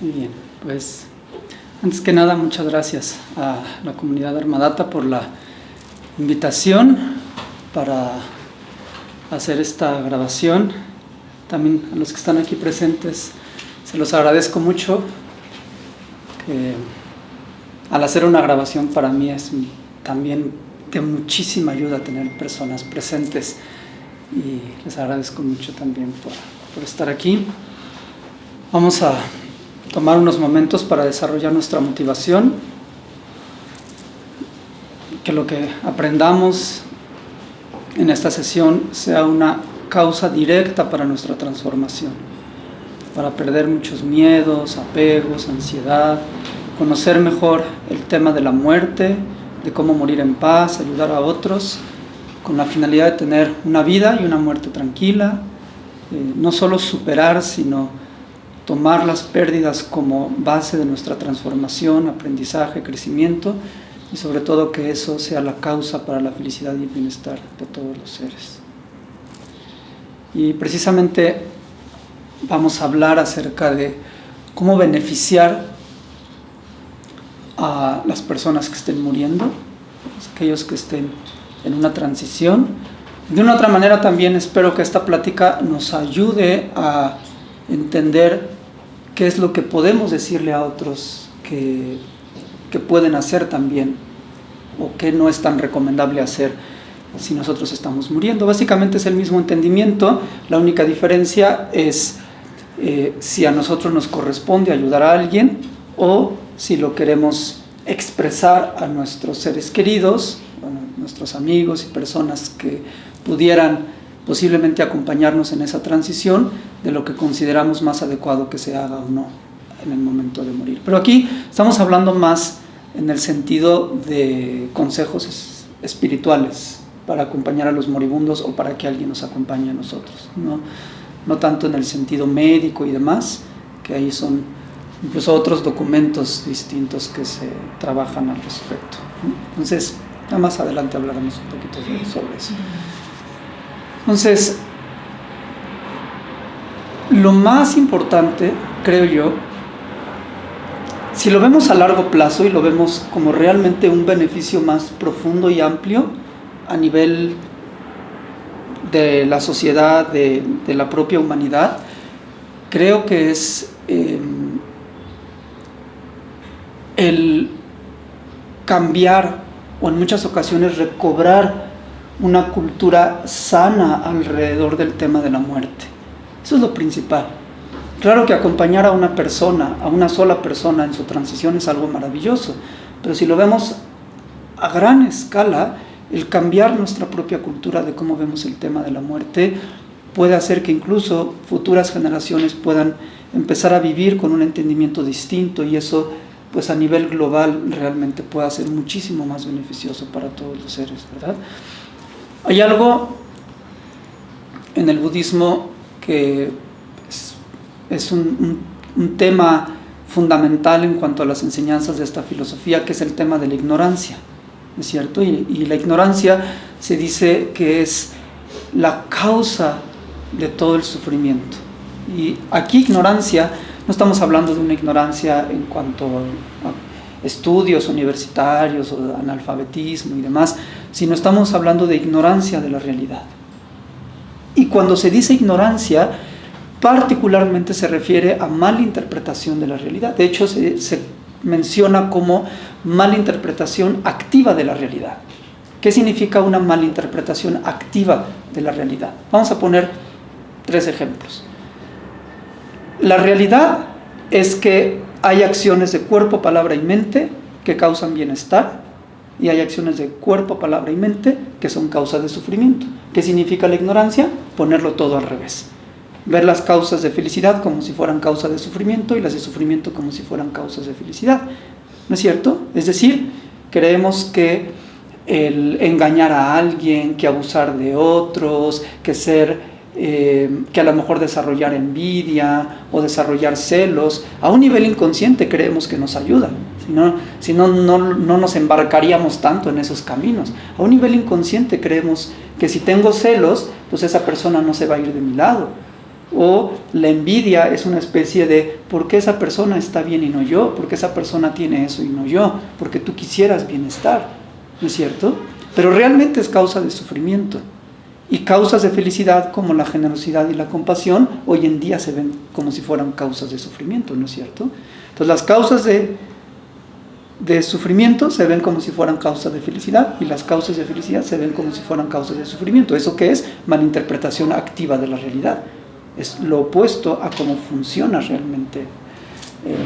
Muy bien, pues antes que nada muchas gracias a la comunidad Armadata por la invitación para hacer esta grabación. También a los que están aquí presentes se los agradezco mucho. Al hacer una grabación para mí es también de muchísima ayuda tener personas presentes y les agradezco mucho también por, por estar aquí. Vamos a tomar unos momentos para desarrollar nuestra motivación, que lo que aprendamos en esta sesión sea una causa directa para nuestra transformación, para perder muchos miedos, apegos, ansiedad, conocer mejor el tema de la muerte, de cómo morir en paz, ayudar a otros, con la finalidad de tener una vida y una muerte tranquila, eh, no solo superar, sino tomar las pérdidas como base de nuestra transformación, aprendizaje, crecimiento, y sobre todo que eso sea la causa para la felicidad y el bienestar de todos los seres. Y precisamente vamos a hablar acerca de cómo beneficiar a las personas que estén muriendo, aquellos que estén en una transición. De una otra manera también espero que esta plática nos ayude a entender qué es lo que podemos decirle a otros que, que pueden hacer también o qué no es tan recomendable hacer si nosotros estamos muriendo. Básicamente es el mismo entendimiento, la única diferencia es eh, si a nosotros nos corresponde ayudar a alguien o si lo queremos expresar a nuestros seres queridos, a nuestros amigos y personas que pudieran posiblemente acompañarnos en esa transición de lo que consideramos más adecuado que se haga o no en el momento de morir. Pero aquí estamos hablando más en el sentido de consejos espirituales para acompañar a los moribundos o para que alguien nos acompañe a nosotros, no, no tanto en el sentido médico y demás, que ahí son incluso otros documentos distintos que se trabajan al respecto. Entonces, ya más adelante hablaremos un poquito sobre eso. Entonces, lo más importante, creo yo, si lo vemos a largo plazo y lo vemos como realmente un beneficio más profundo y amplio a nivel de la sociedad, de, la propia humanidad, creo que es em, el cambiar o en muchas ocasiones recobrar una cultura sana alrededor del tema de la muerte. Eso es lo principal. Claro que acompañar a una persona, a una sola persona en su transición es algo maravilloso, pero si lo vemos a gran escala, el cambiar nuestra propia cultura de cómo vemos el tema de la muerte puede hacer que incluso futuras generaciones puedan empezar a vivir con un entendimiento distinto y eso pues a nivel global realmente pueda ser muchísimo más beneficioso para todos los seres, ¿verdad? Hay algo en el budismo que es, un, tema fundamental en cuanto a las enseñanzas de esta filosofía, que es el tema de la ignorancia, ¿es cierto? Y, la ignorancia se dice que es la causa de todo el sufrimiento. Y aquí ignorancia, no estamos hablando de una ignorancia en cuanto a estudios universitarios o analfabetismo y demás, sino estamos hablando de ignorancia de la realidad. Y cuando se dice ignorancia, particularmente se refiere a mala interpretación de la realidad. De hecho, se, menciona como mala interpretación activa de la realidad. ¿Qué significa una mala interpretación activa de la realidad? Vamos a poner tres ejemplos. La realidad es que hay acciones de cuerpo, palabra y mente que causan bienestar y hay acciones de cuerpo, palabra y mente que son causas de sufrimiento. ¿Qué significa la ignorancia? Ponerlo todo al revés. Ver las causas de felicidad como si fueran causas de sufrimiento y las de sufrimiento como si fueran causas de felicidad. ¿No es cierto? Es decir, creemos que el engañar a alguien, que abusar de otros, que ser eh, que a lo mejor desarrollar envidia o desarrollar celos, a un nivel inconsciente creemos que nos ayuda, si no, no, no nos embarcaríamos tanto en esos caminos. A un nivel inconsciente creemos que si tengo celos, pues esa persona no se va a ir de mi lado. O la envidia es una especie de ¿por qué esa persona está bien y no yo? ¿Por qué esa persona tiene eso y no yo? Porque tú quisieras bienestar, ¿no es cierto? Pero realmente es causa de sufrimiento. Y causas de felicidad como la generosidad y la compasión hoy en día se ven como si fueran causas de sufrimiento, ¿no es cierto? Entonces las causas de, de sufrimiento se ven como si fueran causas de felicidad y las causas de felicidad se ven como si fueran causas de sufrimiento. ¿Eso qué es? Malinterpretación activa de la realidad. Es lo opuesto a cómo funciona realmente eh,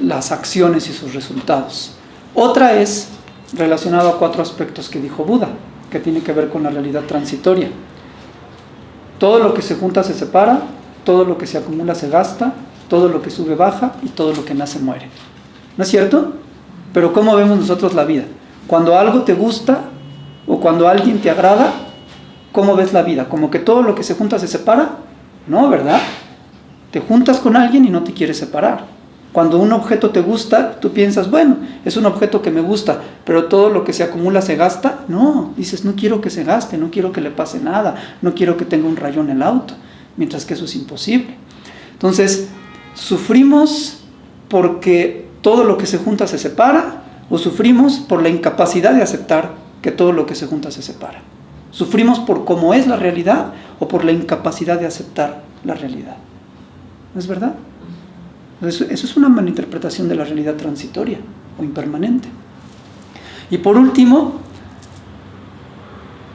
las acciones y sus resultados. Otra es relacionado a cuatro aspectos que dijo Buda, que tiene que ver con la realidad transitoria. Todo lo que se junta se separa, todo lo que se acumula se gasta, todo lo que sube baja y todo lo que nace muere. ¿No es cierto? Pero ¿cómo vemos nosotros la vida? Cuando algo te gusta o cuando alguien te agrada, ¿cómo ves la vida? ¿Como que todo lo que se junta se separa? No, ¿verdad? Te juntas con alguien y no te quieres separar. Cuando un objeto te gusta, tú piensas, bueno, es un objeto que me gusta, pero todo lo que se acumula se gasta. No, dices, no quiero que se gaste, no quiero que le pase nada, no quiero que tenga un rayón el auto, mientras que eso es imposible. Entonces, sufrimos porque todo lo que se junta se separa o sufrimos por la incapacidad de aceptar que todo lo que se junta se separa. Sufrimos por cómo es la realidad o por la incapacidad de aceptar la realidad. ¿No es verdad? Eso, es una malinterpretación de la realidad transitoria o impermanente. Y por último,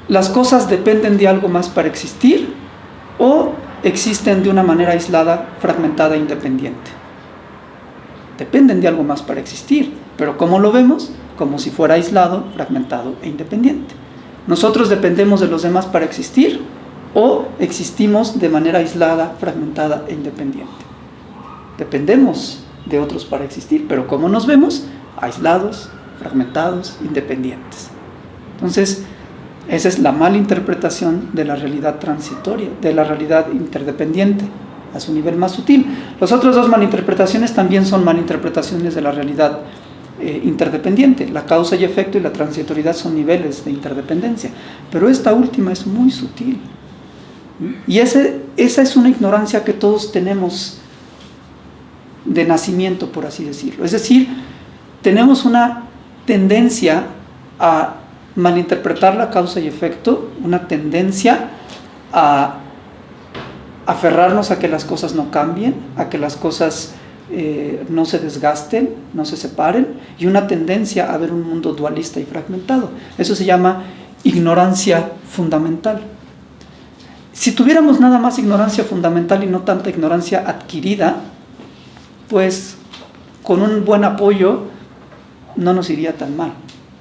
las cosas dependen de algo más para existir o existen de una manera aislada, fragmentada e independiente. Dependen de algo más para existir, pero ¿cómo lo vemos? Como si fuera aislado, fragmentado e independiente. Nosotros dependemos de los demás para existir o existimos de manera aislada, fragmentada e independiente. Dependemos de otros para existir, pero como nos vemos, aislados, fragmentados, independientes. Entonces, esa es la mala interpretación de la realidad transitoria, de la realidad interdependiente, a su nivel más sutil. Las otras dos malinterpretaciones también son malinterpretaciones de la realidad eh, interdependiente. La causa y efecto y la transitoriedad son niveles de interdependencia, pero esta última es muy sutil. Y ese, esa es una ignorancia que todos tenemos de nacimiento, por así decirlo. Es decir, tenemos una tendencia a malinterpretar la causa y efecto, una tendencia a aferrarnos a que las cosas no cambien, a que las cosas eh, no se desgasten, no se separen, y una tendencia a ver un mundo dualista y fragmentado. Eso se llama ignorancia fundamental. Si tuviéramos nada más ignorancia fundamental y no tanta ignorancia adquirida, pues con un buen apoyo no nos iría tan mal,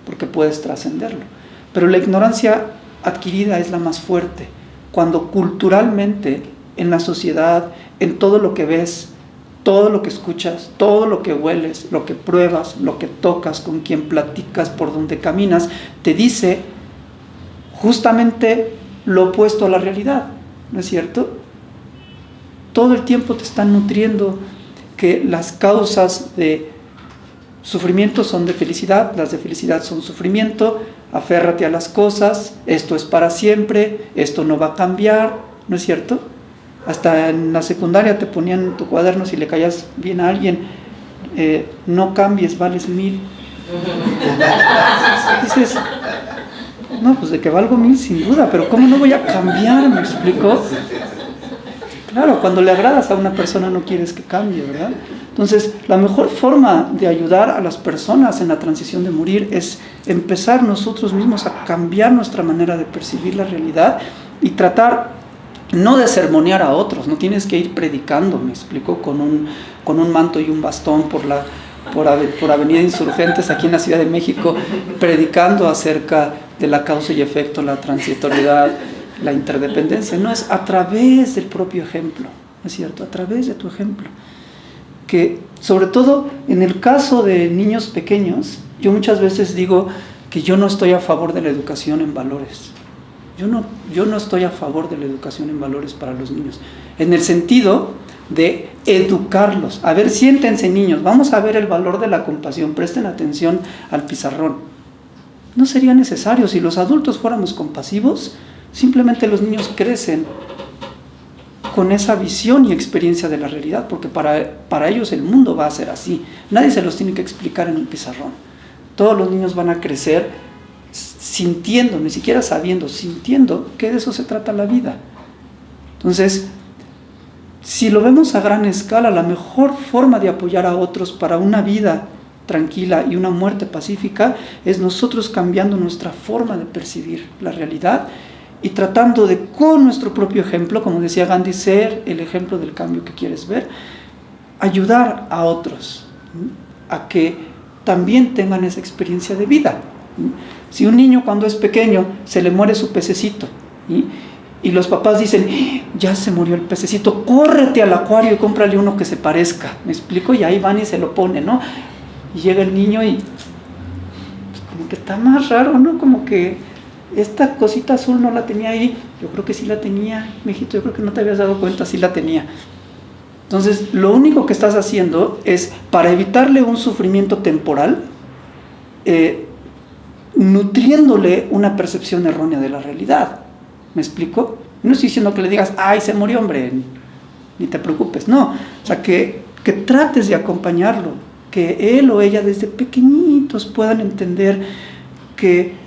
porque puedes trascenderlo. Pero la ignorancia adquirida es la más fuerte. Cuando culturalmente, en la sociedad, en todo lo que ves, todo lo que escuchas, todo lo que hueles, lo que pruebas, lo que tocas, con quien platicas, por donde caminas, te dice justamente lo opuesto a la realidad, ¿no es cierto? Todo el tiempo te están nutriendo que las causas de sufrimiento son de felicidad, las de felicidad son sufrimiento, aférrate a las cosas, esto es para siempre, esto no va a cambiar, ¿no es cierto? Hasta en la secundaria te ponían en tu cuaderno si le caías bien a alguien, eh, no cambies, vales mil. Dices, no, pues de que valgo mil sin duda, pero ¿cómo no voy a cambiar? ¿Me explico? Claro, cuando le agradas a una persona no quieres que cambie, ¿verdad? Entonces, la mejor forma de ayudar a las personas en la transición de morir es empezar nosotros mismos a cambiar nuestra manera de percibir la realidad y tratar no de sermonear a otros, no tienes que ir predicando, me explico, con un, con un manto y un bastón por la, por, por, Avenida Insurgentes aquí en la Ciudad de México, predicando acerca de la causa y efecto, la transitoriedad, la interdependencia, no es a través del propio ejemplo, ¿no es cierto? A través de tu ejemplo. Que sobre todo en el caso de niños pequeños, yo muchas veces digo que yo no estoy a favor de la educación en valores. Yo no, yo no estoy a favor de la educación en valores para los niños. En el sentido de educarlos. A ver, siéntense niños, vamos a ver el valor de la compasión, presten atención al pizarrón. No sería necesario, si los adultos fuéramos compasivos, Simplemente los niños crecen con esa visión y experiencia de la realidad, porque para, para ellos el mundo va a ser así. Nadie se los tiene que explicar en un pizarrón. Todos los niños van a crecer sintiendo, ni siquiera sabiendo, sintiendo que de eso se trata la vida. Entonces, si lo vemos a gran escala, la mejor forma de apoyar a otros para una vida tranquila y una muerte pacífica es nosotros cambiando nuestra forma de percibir la realidad y tratando de con nuestro propio ejemplo, como decía Gandhi, ser el ejemplo del cambio que quieres ver, ayudar a otros a que también tengan esa experiencia de vida. Si un niño cuando es pequeño se le muere su pececito y los papás dicen, ya se murió el pececito, córrete al acuario y cómprale uno que se parezca, ¿me explico? Y ahí van y se lo ponen, ¿no? Y llega el niño y pues, como que está más raro, ¿no? Como que esta cosita azul no la tenía ahí, yo creo que sí la tenía, mijito, yo creo que no te habías dado cuenta, sí la tenía. Entonces, lo único que estás haciendo es, para evitarle un sufrimiento temporal, eh, nutriéndole una percepción errónea de la realidad. ¿Me explico? No estoy diciendo que le digas, ay, se murió, hombre, ni te preocupes. No, o sea, que, que trates de acompañarlo, que él o ella desde pequeñitos puedan entender que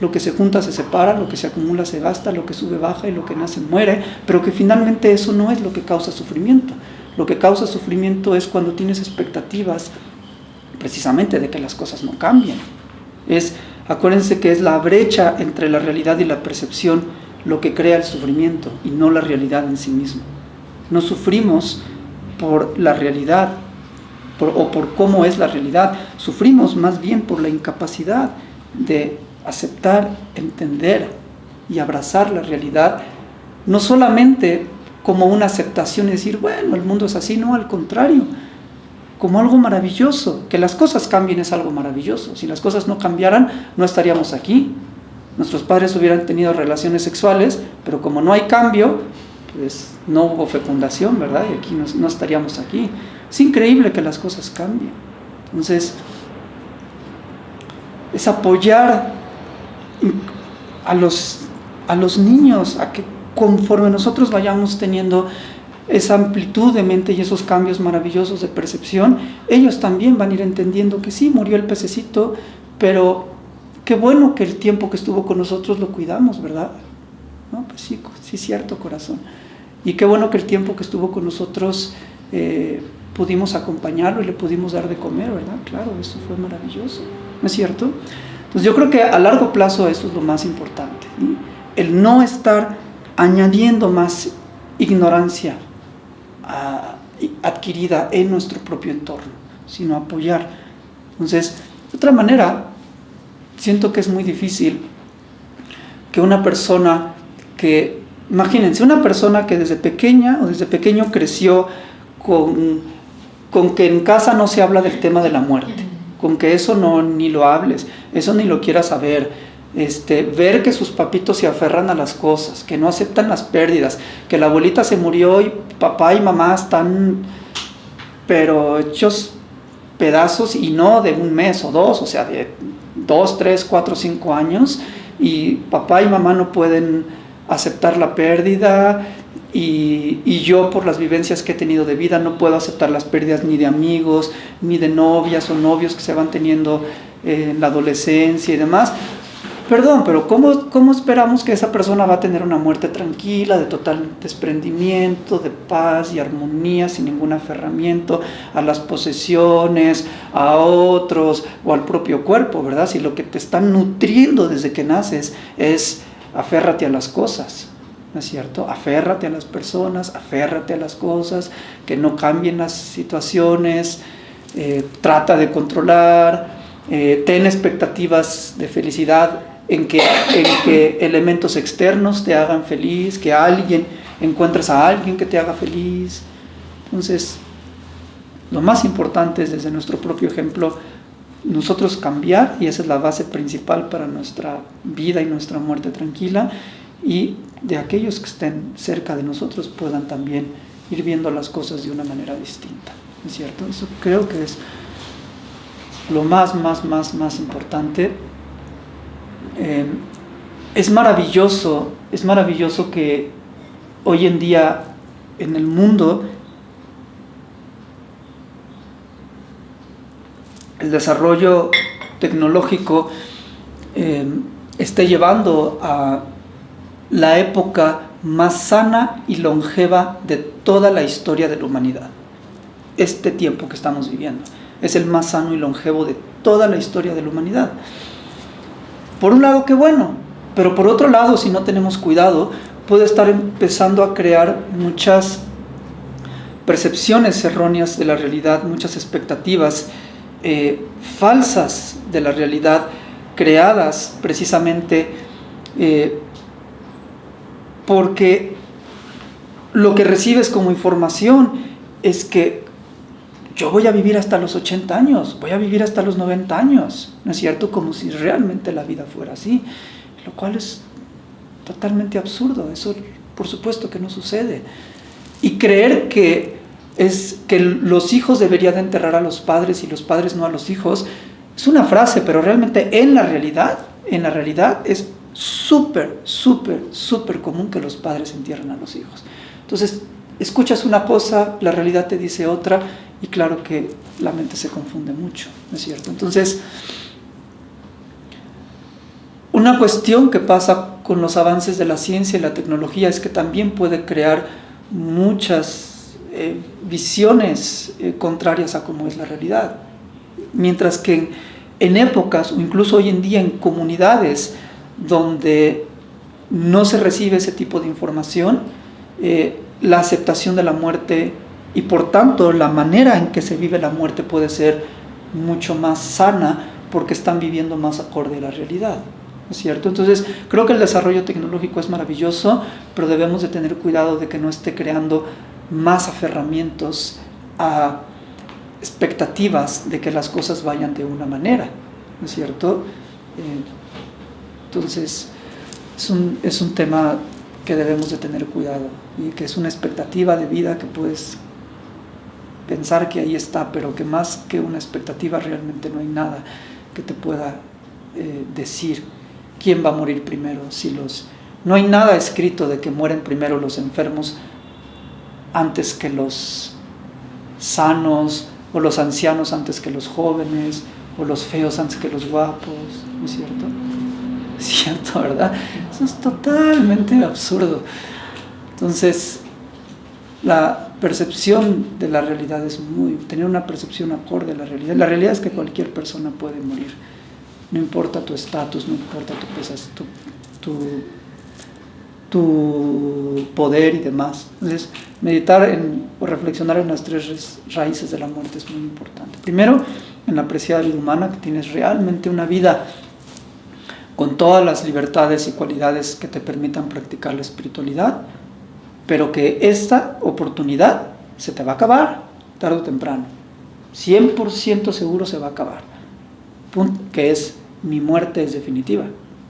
lo que se junta se separa, lo que se acumula se gasta, lo que sube baja y lo que nace muere, pero que finalmente eso no es lo que causa sufrimiento. Lo que causa sufrimiento es cuando tienes expectativas precisamente de que las cosas no cambien. Es, acuérdense que es la brecha entre la realidad y la percepción lo que crea el sufrimiento y no la realidad en sí mismo. No sufrimos por la realidad o por cómo es la realidad, sufrimos más bien por la incapacidad de aceptar, entender y abrazar la realidad, no solamente como una aceptación y decir, bueno, el mundo es así, no, al contrario, como algo maravilloso, que las cosas cambien es algo maravilloso, si las cosas no cambiaran, no estaríamos aquí, nuestros padres hubieran tenido relaciones sexuales, pero como no hay cambio, pues no hubo fecundación, ¿verdad? Y aquí no, no estaríamos aquí. Es increíble que las cosas cambien. Entonces, es apoyar a los, a los niños, a que conforme nosotros vayamos teniendo esa amplitud de mente y esos cambios maravillosos de percepción, ellos también van a ir entendiendo que sí, murió el pececito, pero qué bueno que el tiempo que estuvo con nosotros lo cuidamos, ¿verdad? ¿No? Pues sí, sí, cierto, corazón. Y qué bueno que el tiempo que estuvo con nosotros eh, pudimos acompañarlo y le pudimos dar de comer, ¿verdad? Claro, eso fue maravilloso, ¿no es cierto? Entonces yo creo que a largo plazo eso es lo más importante. El no estar añadiendo más ignorancia adquirida en nuestro propio entorno, sino apoyar. Entonces, de otra manera, siento que es muy difícil que una persona que, imagínense, una persona que desde pequeña o desde pequeño creció con, con que en casa no se habla del tema de la muerte con que eso no ni lo hables, eso ni lo quieras saber. Este, ver que sus papitos se aferran a las cosas, que no aceptan las pérdidas, que la abuelita se murió y papá y mamá están pero hechos pedazos y no de un mes o dos, o sea, de dos, tres, cuatro, cinco años y papá y mamá no pueden aceptar la pérdida, y, yo por las vivencias que he tenido de vida no puedo aceptar las pérdidas ni de amigos, ni de novias o novios que se van teniendo en la adolescencia y demás. Perdón, pero ¿cómo, ¿cómo esperamos que esa persona va a tener una muerte tranquila, de total desprendimiento, de paz y armonía, sin ningún aferramiento a las posesiones, a otros o al propio cuerpo, ¿verdad? Si lo que te está nutriendo desde que naces es aférrate a las cosas, ¿no es cierto? Aférrate a las personas, aférrate a las cosas, que no cambien las situaciones, eh, trata de controlar, eh, ten expectativas de felicidad en que, en que elementos externos te hagan feliz, que alguien, encuentres a alguien que te haga feliz. Entonces, lo más importante es desde nuestro propio ejemplo, nosotros cambiar, y esa es la base principal para nuestra vida y nuestra muerte tranquila, y de aquellos que estén cerca de nosotros puedan también ir viendo las cosas de una manera distinta, ¿es cierto? Eso creo que es lo más, más, más, más importante. Eh, es maravilloso, es maravilloso que hoy en día en el mundo el desarrollo tecnológico eh, esté llevando a la época más sana y longeva de toda la historia de la humanidad. Este tiempo que estamos viviendo es el más sano y longevo de toda la historia de la humanidad. Por un lado, qué bueno, pero por otro lado, si no tenemos cuidado, puede estar empezando a crear muchas percepciones erróneas de la realidad, muchas expectativas eh, falsas de la realidad, creadas precisamente eh, porque lo que recibes como información es que yo voy a vivir hasta los 80 años, voy a vivir hasta los 90 años, ¿no es cierto? Como si realmente la vida fuera así, lo cual es totalmente absurdo, eso por supuesto que no sucede. Y creer que, es, que los hijos deberían enterrar a los padres y los padres no a los hijos, es una frase, pero realmente en la realidad, en la realidad es súper, súper, súper común que los padres entierren a los hijos. Entonces, escuchas una cosa, la realidad te dice otra, y claro que la mente se confunde mucho, ¿no es cierto? Entonces, una cuestión que pasa con los avances de la ciencia y la tecnología es que también puede crear muchas eh, visiones eh, contrarias a cómo es la realidad. Mientras que en, épocas, o incluso hoy en día en comunidades donde no se recibe ese tipo de información, eh, la aceptación de la muerte y por tanto la manera en que se vive la muerte puede ser mucho más sana porque están viviendo más acorde a la realidad. ¿no es cierto? Entonces, creo que el desarrollo tecnológico es maravilloso, pero debemos de tener cuidado de que no esté creando más aferramientos a expectativas de que las cosas vayan de una manera, ¿no es cierto? Eh, entonces, es un, es un tema que debemos de tener cuidado y que es una expectativa de vida que puedes pensar que ahí está, pero que más que una expectativa realmente no hay nada que te pueda eh, decir quién va a morir primero. Si los, no hay nada escrito de que mueren primero los enfermos antes que los sanos, o los ancianos antes que los jóvenes, o los feos antes que los guapos, ¿no es cierto? Cierto, ¿verdad? Eso es totalmente absurdo. Entonces, la percepción de la realidad es muy, tener una percepción acorde a la realidad. La realidad es que cualquier persona puede morir, no importa tu estatus, no importa tu, tu, tu, poder y demás. Entonces, meditar en, o reflexionar en las tres raíces de la muerte es muy importante. Primero, en la apreciada vida humana, que tienes realmente una vida con todas las libertades y cualidades que te permitan practicar la espiritualidad, pero que esta oportunidad se te va a acabar tarde o temprano. 100% seguro se va a acabar. que es, mi muerte es definitiva.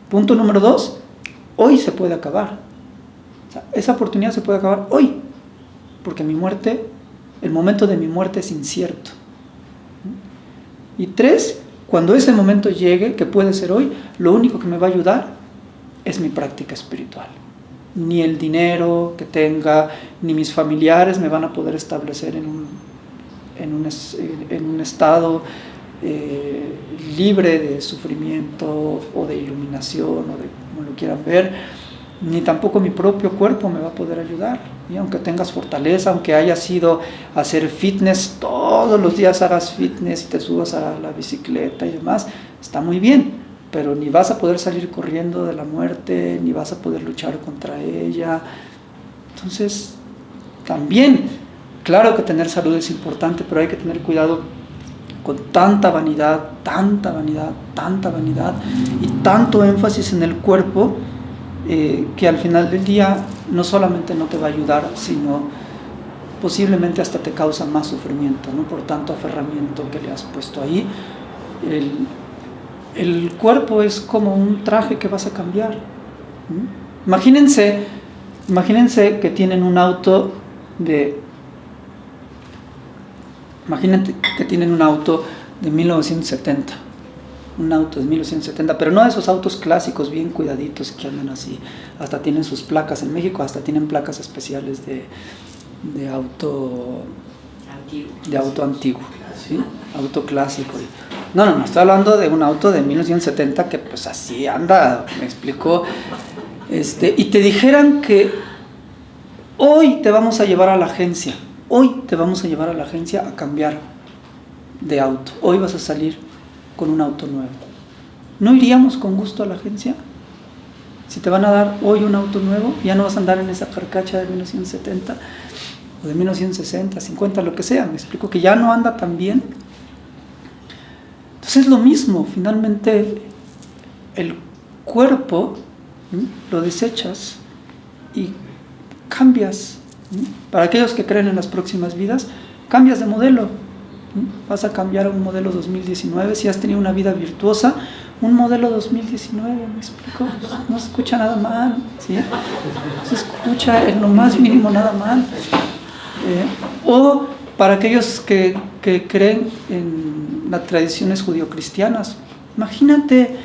Punto número dos, hoy se puede acabar. esa oportunidad se puede acabar hoy, porque mi muerte, el momento de mi muerte es incierto. Y tres, cuando ese momento llegue, que puede ser hoy, lo único que me va a ayudar es mi práctica espiritual ni el dinero que tenga, ni mis familiares me van a poder establecer en un, en un, en un estado eh, libre de sufrimiento o de iluminación o de como lo quieran ver, ni tampoco mi propio cuerpo me va a poder ayudar. Y aunque tengas fortaleza, aunque hayas ido a hacer fitness, todos los días hagas fitness y te subas a la bicicleta y demás, está muy bien pero ni vas a poder salir corriendo de la muerte, ni vas a poder luchar contra ella. Entonces, también, claro que tener salud es importante, pero hay que tener cuidado con tanta vanidad, tanta vanidad, tanta vanidad y tanto énfasis en el cuerpo eh, que al final del día no solamente no te va a ayudar, sino posiblemente hasta te causa más sufrimiento, ¿no? por tanto aferramiento que le has puesto ahí. El, el cuerpo es como un traje que vas a cambiar. Imagínense, imagínense que tienen un auto de... Imagínense que tienen un auto de 1970. Un auto de 1970, pero no de esos autos clásicos bien cuidaditos que andan así. Hasta tienen sus placas en México, hasta tienen placas especiales de, de auto De auto antiguo, ¿sí? auto clásico. No, no, no, estoy hablando de un auto de 1970 que pues así anda, me explicó. Este, y te dijeran que hoy te vamos a llevar a la agencia, hoy te vamos a llevar a la agencia a cambiar de auto, hoy vas a salir con un auto nuevo. ¿No iríamos con gusto a la agencia? Si te van a dar hoy un auto nuevo, ya no vas a andar en esa carcacha de 1970 o de 1960, 50, lo que sea. Me explico que ya no anda tan bien. Entonces es lo mismo, finalmente el cuerpo lo desechas y cambias. Para aquellos que creen en las próximas vidas, cambias de modelo. Vas a cambiar a un modelo 2019. Si has tenido una vida virtuosa, un modelo 2019, ¿me explico? No se escucha nada mal, ¿sí? Se escucha en lo más mínimo nada mal. Eh, o para aquellos que, que creen en las tradiciones judio-cristianas, imagínate,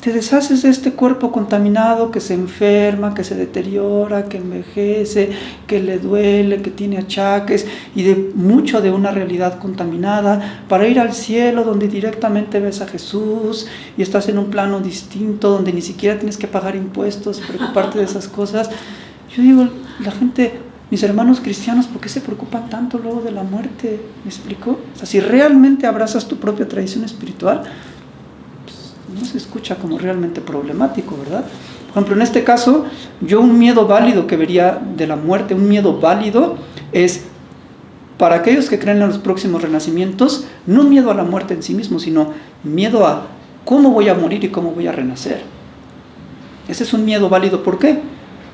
te deshaces de este cuerpo contaminado que se enferma, que se deteriora, que envejece, que le duele, que tiene achaques y de mucho de una realidad contaminada para ir al cielo donde directamente ves a Jesús y estás en un plano distinto donde ni siquiera tienes que pagar impuestos, preocuparte de esas cosas. Yo digo, la gente, mis hermanos cristianos, ¿por qué se preocupan tanto luego de la muerte? ¿Me explico? O sea, si realmente abrazas tu propia tradición espiritual, no se escucha como realmente problemático, ¿verdad? Por ejemplo, en este caso, yo un miedo válido que vería de la muerte, un miedo válido es para aquellos que creen en los próximos renacimientos, no miedo a la muerte en sí mismo, sino miedo a cómo voy a morir y cómo voy a renacer. Ese es un miedo válido, ¿por qué?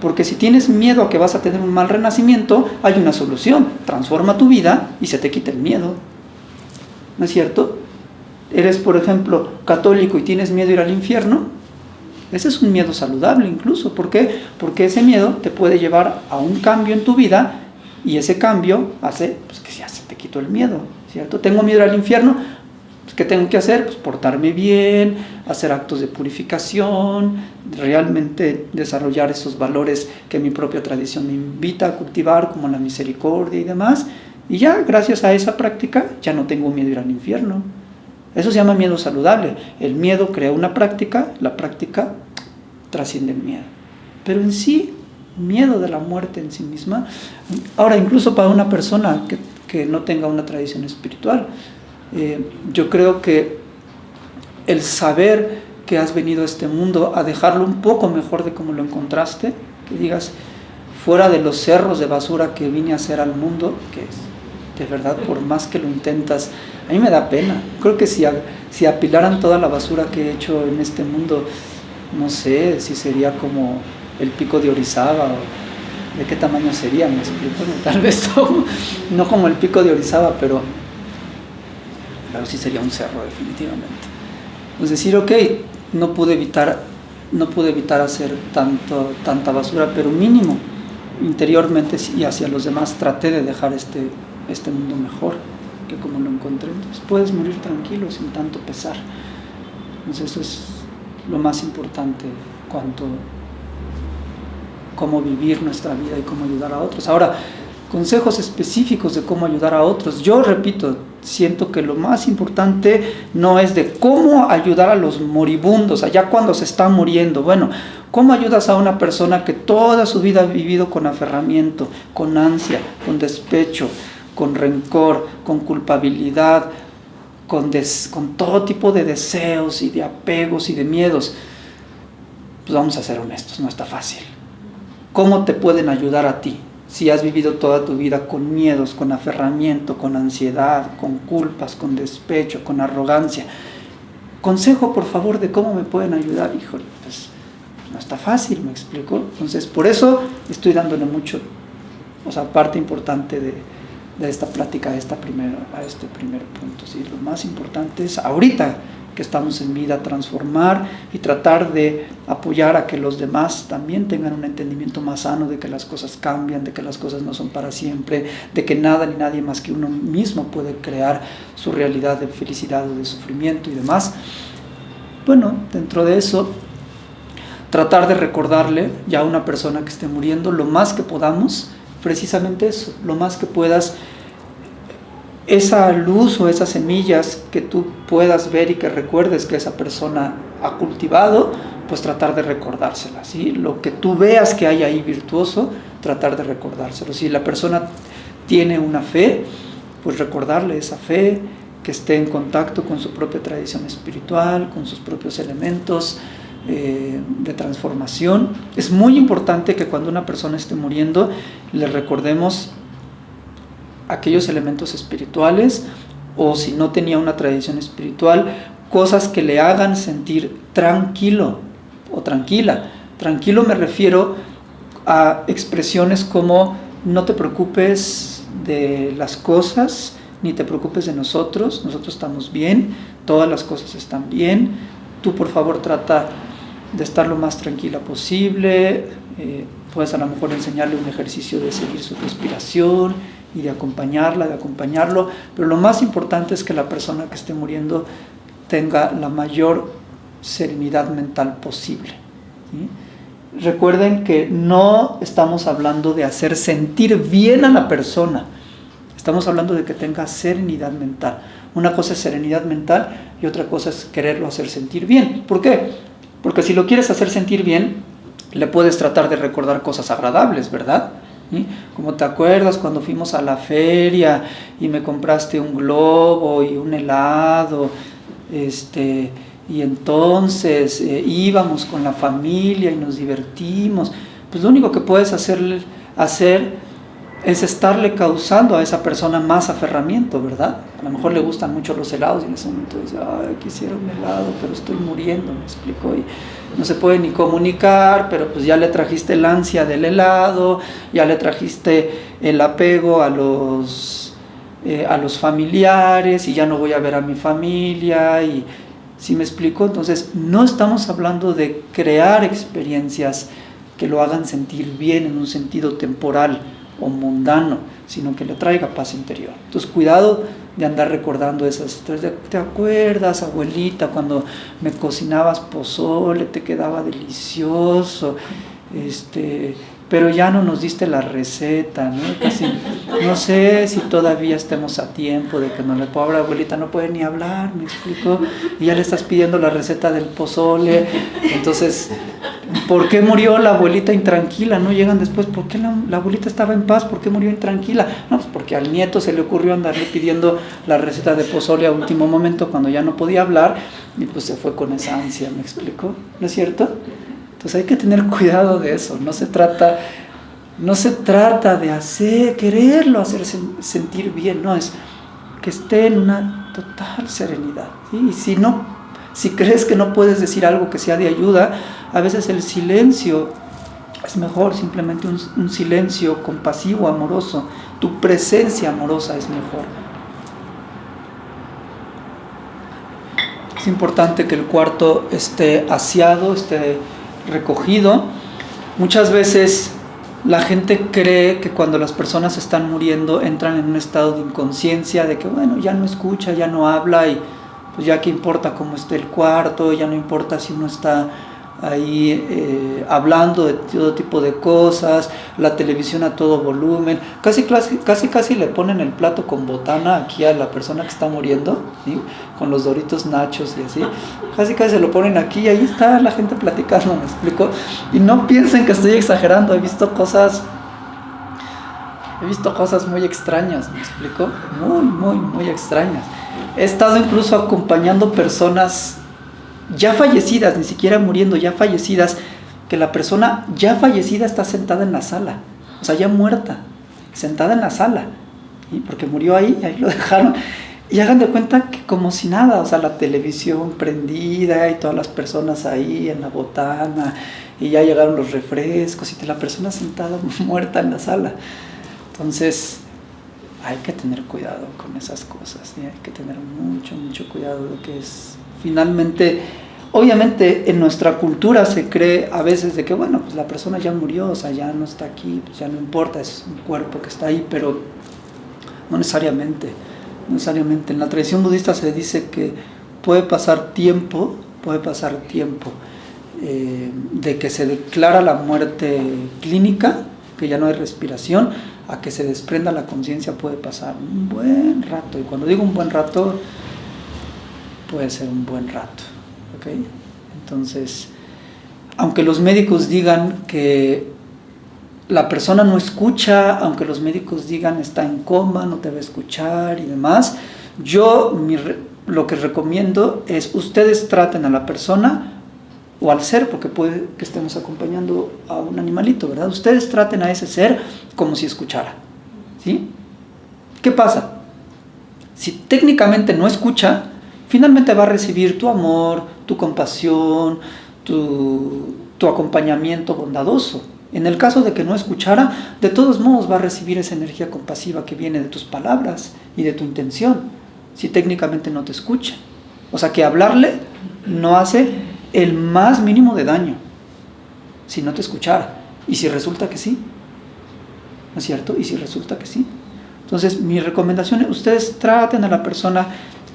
Porque si tienes miedo a que vas a tener un mal renacimiento, hay una solución, transforma tu vida y se te quita el miedo. ¿No es cierto? eres, por ejemplo, católico y tienes miedo a ir al infierno, ese es un miedo saludable incluso. ¿Por qué? Porque ese miedo te puede llevar a un cambio en tu vida y ese cambio hace pues, que ya se te quitó el miedo, ¿cierto? Tengo miedo al infierno, ¿qué tengo que hacer? Pues portarme bien, hacer actos de purificación, realmente desarrollar esos valores que mi propia tradición me invita a cultivar, como la misericordia y demás. Y ya, gracias a esa práctica, ya no tengo miedo a ir al infierno. Eso se llama miedo saludable. El miedo crea una práctica, la práctica trasciende el miedo. Pero en sí, miedo de la muerte en sí misma, ahora incluso para una persona que, que no tenga una tradición espiritual, eh, yo creo que el saber que has venido a este mundo a dejarlo un poco mejor de como lo encontraste, que digas, fuera de los cerros de basura que vine a hacer al mundo, que de verdad, por más que lo intentas, a mí me da pena. Creo que si, si apilaran toda la basura que he hecho en este mundo, no sé si sería como el pico de Orizaba o de qué tamaño sería, me explico. Tal vez no, no como el pico de Orizaba, pero, pero sí sería un cerro definitivamente. Es decir, ok, no pude evitar, no pude evitar hacer tanto, tanta basura, pero mínimo interiormente y hacia los demás traté de dejar este, este mundo mejor que como lo encontré. Entonces puedes morir tranquilo sin tanto pesar. Entonces eso es lo más importante cuanto cómo vivir nuestra vida y cómo ayudar a otros. Ahora, consejos específicos de cómo ayudar a otros. Yo repito, siento que lo más importante no es de cómo ayudar a los moribundos, allá cuando se está muriendo. Bueno, ¿cómo ayudas a una persona que toda su vida ha vivido con aferramiento, con ansia, con despecho, con rencor, con culpabilidad, con, des, con todo tipo de deseos y de apegos y de miedos? Pues vamos a ser honestos, no está fácil. ¿Cómo te pueden ayudar a ti? Si has vivido toda tu vida con miedos, con aferramiento, con ansiedad, con culpas, con despecho, con arrogancia. Consejo, por favor, de cómo me pueden ayudar. Híjole, pues no está fácil, me explico. Entonces, por eso estoy dándole mucho, o sea, parte importante de, de esta plática a, esta primera, a este primer punto. ¿sí? Lo más importante es ahorita que estamos en vida, transformar y tratar de apoyar a que los demás también tengan un entendimiento más sano de que las cosas cambian, de que las cosas no son para siempre, de que nada ni nadie más que uno mismo puede crear su realidad de felicidad o de sufrimiento y demás. Bueno, dentro de eso, tratar de recordarle ya a una persona que esté muriendo lo más que podamos precisamente eso, lo más que puedas, esa luz o esas semillas que tú puedas ver y que recuerdes que esa persona ha cultivado, pues tratar de recordárselas, ¿sí? Lo que tú veas que hay ahí virtuoso, tratar de recordárselo. Si la persona tiene una fe, pues recordarle esa fe, que esté en contacto con su propia tradición espiritual, con sus propios elementos eh, de transformación. Es muy importante que cuando una persona esté muriendo le recordemos aquellos elementos espirituales o si no tenía una tradición espiritual, cosas que le hagan sentir tranquilo o tranquila. Tranquilo me refiero a expresiones como no te preocupes de las cosas, ni te preocupes de nosotros, nosotros estamos bien, todas las cosas están bien, tú por favor trata de estar lo más tranquila posible, eh, puedes a lo mejor enseñarle un ejercicio de seguir su respiración y de acompañarla, de acompañarlo, pero lo más importante es que la persona que esté muriendo tenga la mayor serenidad mental posible. Recuerden que no estamos hablando de hacer sentir bien a la persona, Estamos hablando de que tenga serenidad mental. Una cosa es serenidad mental y otra cosa es quererlo hacer sentir bien. ¿Por qué? Porque si lo quieres hacer sentir bien, le puedes tratar de recordar cosas agradables, ¿verdad? Como te acuerdas cuando fuimos a la feria y me compraste un globo y un helado, este, y entonces eh, íbamos con la familia y nos divertimos. Pues lo único que puedes hacer, hacer es estarle causando a esa persona más aferramiento, ¿verdad? A lo mejor le gustan mucho los helados y en ese momento dice, ay, quisiera un helado, pero estoy muriendo, me explicó, y no se puede ni comunicar, pero pues ya le trajiste el ansia del helado, ya le trajiste el apego a los, eh, a los familiares y ya no voy a ver a mi familia y... ¿Sí me explico? Entonces, no estamos hablando de crear experiencias que lo hagan sentir bien en un sentido temporal, o mundano, sino que le traiga paz interior. Entonces, cuidado de andar recordando esas ¿Te acuerdas, abuelita, cuando me cocinabas pozole, te quedaba delicioso? Este, pero ya no nos diste la receta, ¿no? Casi, no sé si todavía estemos a tiempo de que no le pobre abuelita no puede ni hablar, me explico, y ya le estás pidiendo la receta del pozole, entonces, ¿por qué murió la abuelita intranquila? No llegan después, ¿por qué la, abuelita estaba en paz? ¿Por qué murió intranquila? No, pues porque al nieto se le ocurrió andarle pidiendo la receta de pozole a último momento cuando ya no podía hablar, y pues se fue con esa ansia, ¿me explico? ¿No es cierto? Entonces hay que tener cuidado de eso, no se trata, no se trata de hacer, quererlo hacer sentir bien, no, es que esté en una total serenidad. Y si no, si crees que no puedes decir algo que sea de ayuda, a veces el silencio es mejor, simplemente un, un silencio compasivo, amoroso, tu presencia amorosa es mejor. Es importante que el cuarto esté aseado, esté recogido. Muchas veces la gente cree que cuando las personas están muriendo entran en un estado de inconsciencia, de que bueno, ya no escucha, ya no habla y pues ya que importa cómo esté el cuarto, ya no importa si uno está ahí eh, hablando de todo tipo de cosas, la televisión a todo volumen, casi, casi, casi, le ponen el plato con botana aquí a la persona que está muriendo, con los doritos nachos y así, casi casi se lo ponen aquí y ahí está la gente platicando, me explico, y no piensen que estoy exagerando, he visto cosas, he visto cosas muy extrañas, me explico, muy, muy, muy extrañas. He estado incluso acompañando personas ya fallecidas, ni siquiera muriendo, ya fallecidas, que la persona ya fallecida está sentada en la sala, o sea, ya muerta, sentada en la sala, ¿y? porque murió ahí, ahí lo dejaron. Y hagan de cuenta que como si nada, o sea, la televisión prendida y todas las personas ahí en la botana, y ya llegaron los refrescos y la persona sentada muerta en la sala. Entonces, hay que tener cuidado con esas cosas, hay que tener mucho, mucho cuidado de que es finalmente, obviamente en nuestra cultura se cree a veces de que, bueno, pues la persona ya murió, o sea, ya no está aquí, pues ya no importa, es un cuerpo que está ahí, pero no necesariamente, no necesariamente. En la tradición budista se dice que puede pasar tiempo, puede pasar tiempo eh, de que se declara la muerte clínica que ya no hay respiración, a que se desprenda la conciencia puede pasar un buen rato. Y cuando digo un buen rato, puede ser un buen rato. ¿ok? Entonces, aunque los médicos digan que la persona no escucha, aunque los médicos digan está en coma, no te va a escuchar y demás, yo lo que recomiendo es ustedes traten a la persona o al ser, porque puede que estemos acompañando a un animalito, ¿verdad? Ustedes traten a ese ser como si escuchara, ¿sí? ¿Qué pasa? Si técnicamente no escucha, finalmente va a recibir tu amor, tu compasión, tu, tu acompañamiento bondadoso. En el caso de que no escuchara, de todos modos va a recibir esa energía compasiva que viene de tus palabras y de tu intención, si técnicamente no te escucha. O sea que hablarle no hace el más mínimo de daño, si no te escuchara. Y si resulta que sí, ¿no es cierto? Y si resulta que sí. Entonces, mi recomendación es, ustedes traten a la persona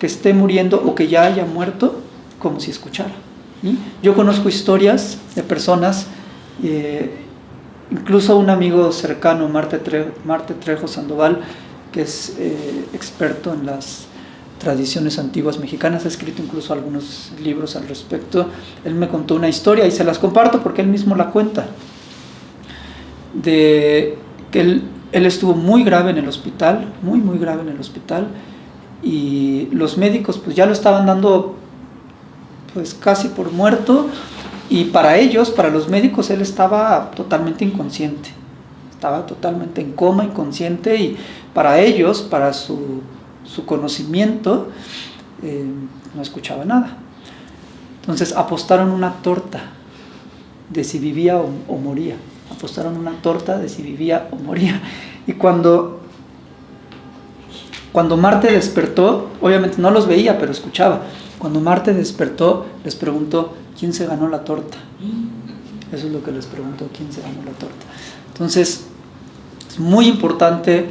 que esté muriendo o que ya haya muerto como si escuchara. Yo conozco historias de personas, eh, incluso un amigo cercano, Marte, Trejo Sandoval, que es eh, experto en las tradiciones antiguas mexicanas, ha escrito incluso algunos libros al respecto. Él me contó una historia y se las comparto porque él mismo la cuenta, de que él, él estuvo muy grave en el hospital, muy, muy grave en el hospital, y los médicos pues ya lo estaban dando pues casi por muerto y para ellos, para los médicos, él estaba totalmente inconsciente, estaba totalmente en coma, inconsciente y para ellos, para su, conocimiento, eh, no escuchaba nada. Entonces apostaron una torta de si vivía o, o moría, apostaron una torta de si vivía o moría. Y cuando cuando Marte despertó, obviamente no los veía, pero escuchaba. Cuando Marte despertó, les preguntó, ¿quién se ganó la torta? Eso es lo que les preguntó, ¿quién se ganó la torta? Entonces, es muy importante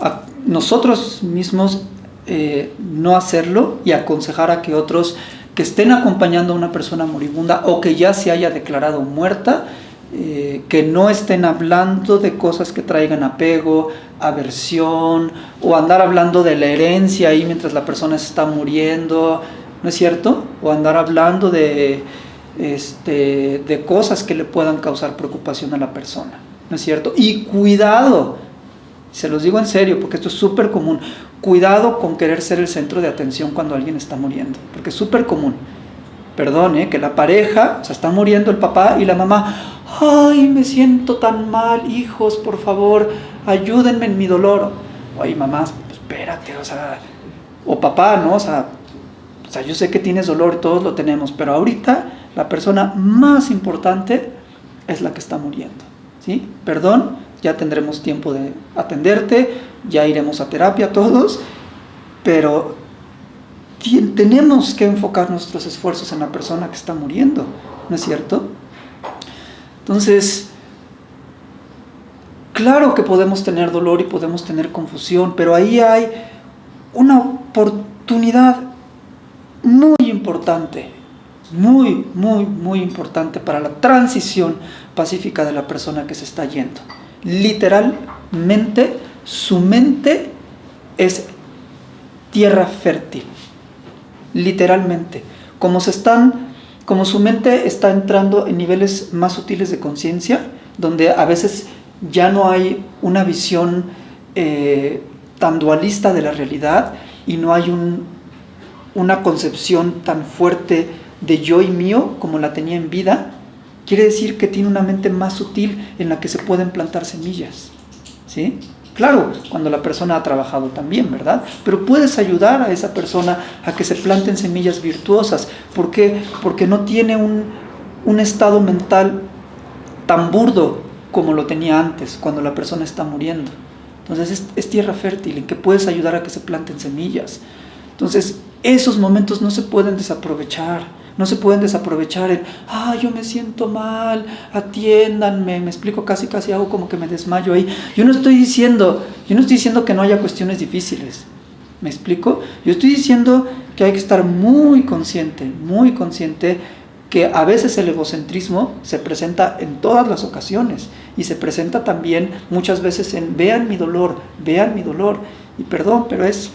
a nosotros mismos eh, no hacerlo y aconsejar a que otros que estén acompañando a una persona moribunda o que ya se haya declarado muerta, eh, que no estén hablando de cosas que traigan apego, aversión, o andar hablando de la herencia ahí mientras la persona está muriendo, ¿no es cierto? O andar hablando de, este, de cosas que le puedan causar preocupación a la persona, ¿no es cierto? Y cuidado, se los digo en serio, porque esto es súper común, cuidado con querer ser el centro de atención cuando alguien está muriendo, porque es súper común. Perdón, ¿eh? que la pareja, o sea, está muriendo el papá y la mamá, ay, me siento tan mal, hijos, por favor, ayúdenme en mi dolor. Oye, mamá, pues espérate, o sea, o papá, ¿no? O sea, o sea, yo sé que tienes dolor, todos lo tenemos, pero ahorita la persona más importante es la que está muriendo, ¿sí? Perdón, ya tendremos tiempo de atenderte, ya iremos a terapia todos, pero tenemos que enfocar nuestros esfuerzos en la persona que está muriendo, ¿no es cierto? Entonces, claro que podemos tener dolor y podemos tener confusión, pero ahí hay una oportunidad muy importante, muy, muy, muy importante para la transición pacífica de la persona que se está yendo. Literalmente, su mente es tierra fértil. Literalmente. Como se están como su mente está entrando en niveles más sutiles de conciencia, donde a veces ya no hay una visión eh, tan dualista de la realidad y no hay una concepción tan fuerte de yo y mío como la tenía en vida, quiere decir que tiene una mente más sutil en la que se pueden plantar semillas. ¿sí? Claro, cuando la persona ha trabajado también, ¿verdad? Pero puedes ayudar a esa persona a que se planten semillas virtuosas. ¿Por qué? Porque no tiene un, estado mental tan burdo como lo tenía antes, cuando la persona está muriendo. Entonces es, es, tierra fértil en que puedes ayudar a que se planten semillas. Entonces esos momentos no se pueden desaprovechar. No se pueden desaprovechar en, ah, yo me siento mal, atiéndanme, me explico, casi casi hago como que me desmayo ahí. Yo no estoy diciendo, yo no estoy diciendo que no haya cuestiones difíciles. ¿Me explico? Yo estoy diciendo que hay que estar muy consciente, muy consciente que a veces el egocentrismo se presenta en todas las ocasiones y se presenta también muchas veces en vean mi dolor, vean mi dolor y perdón, pero es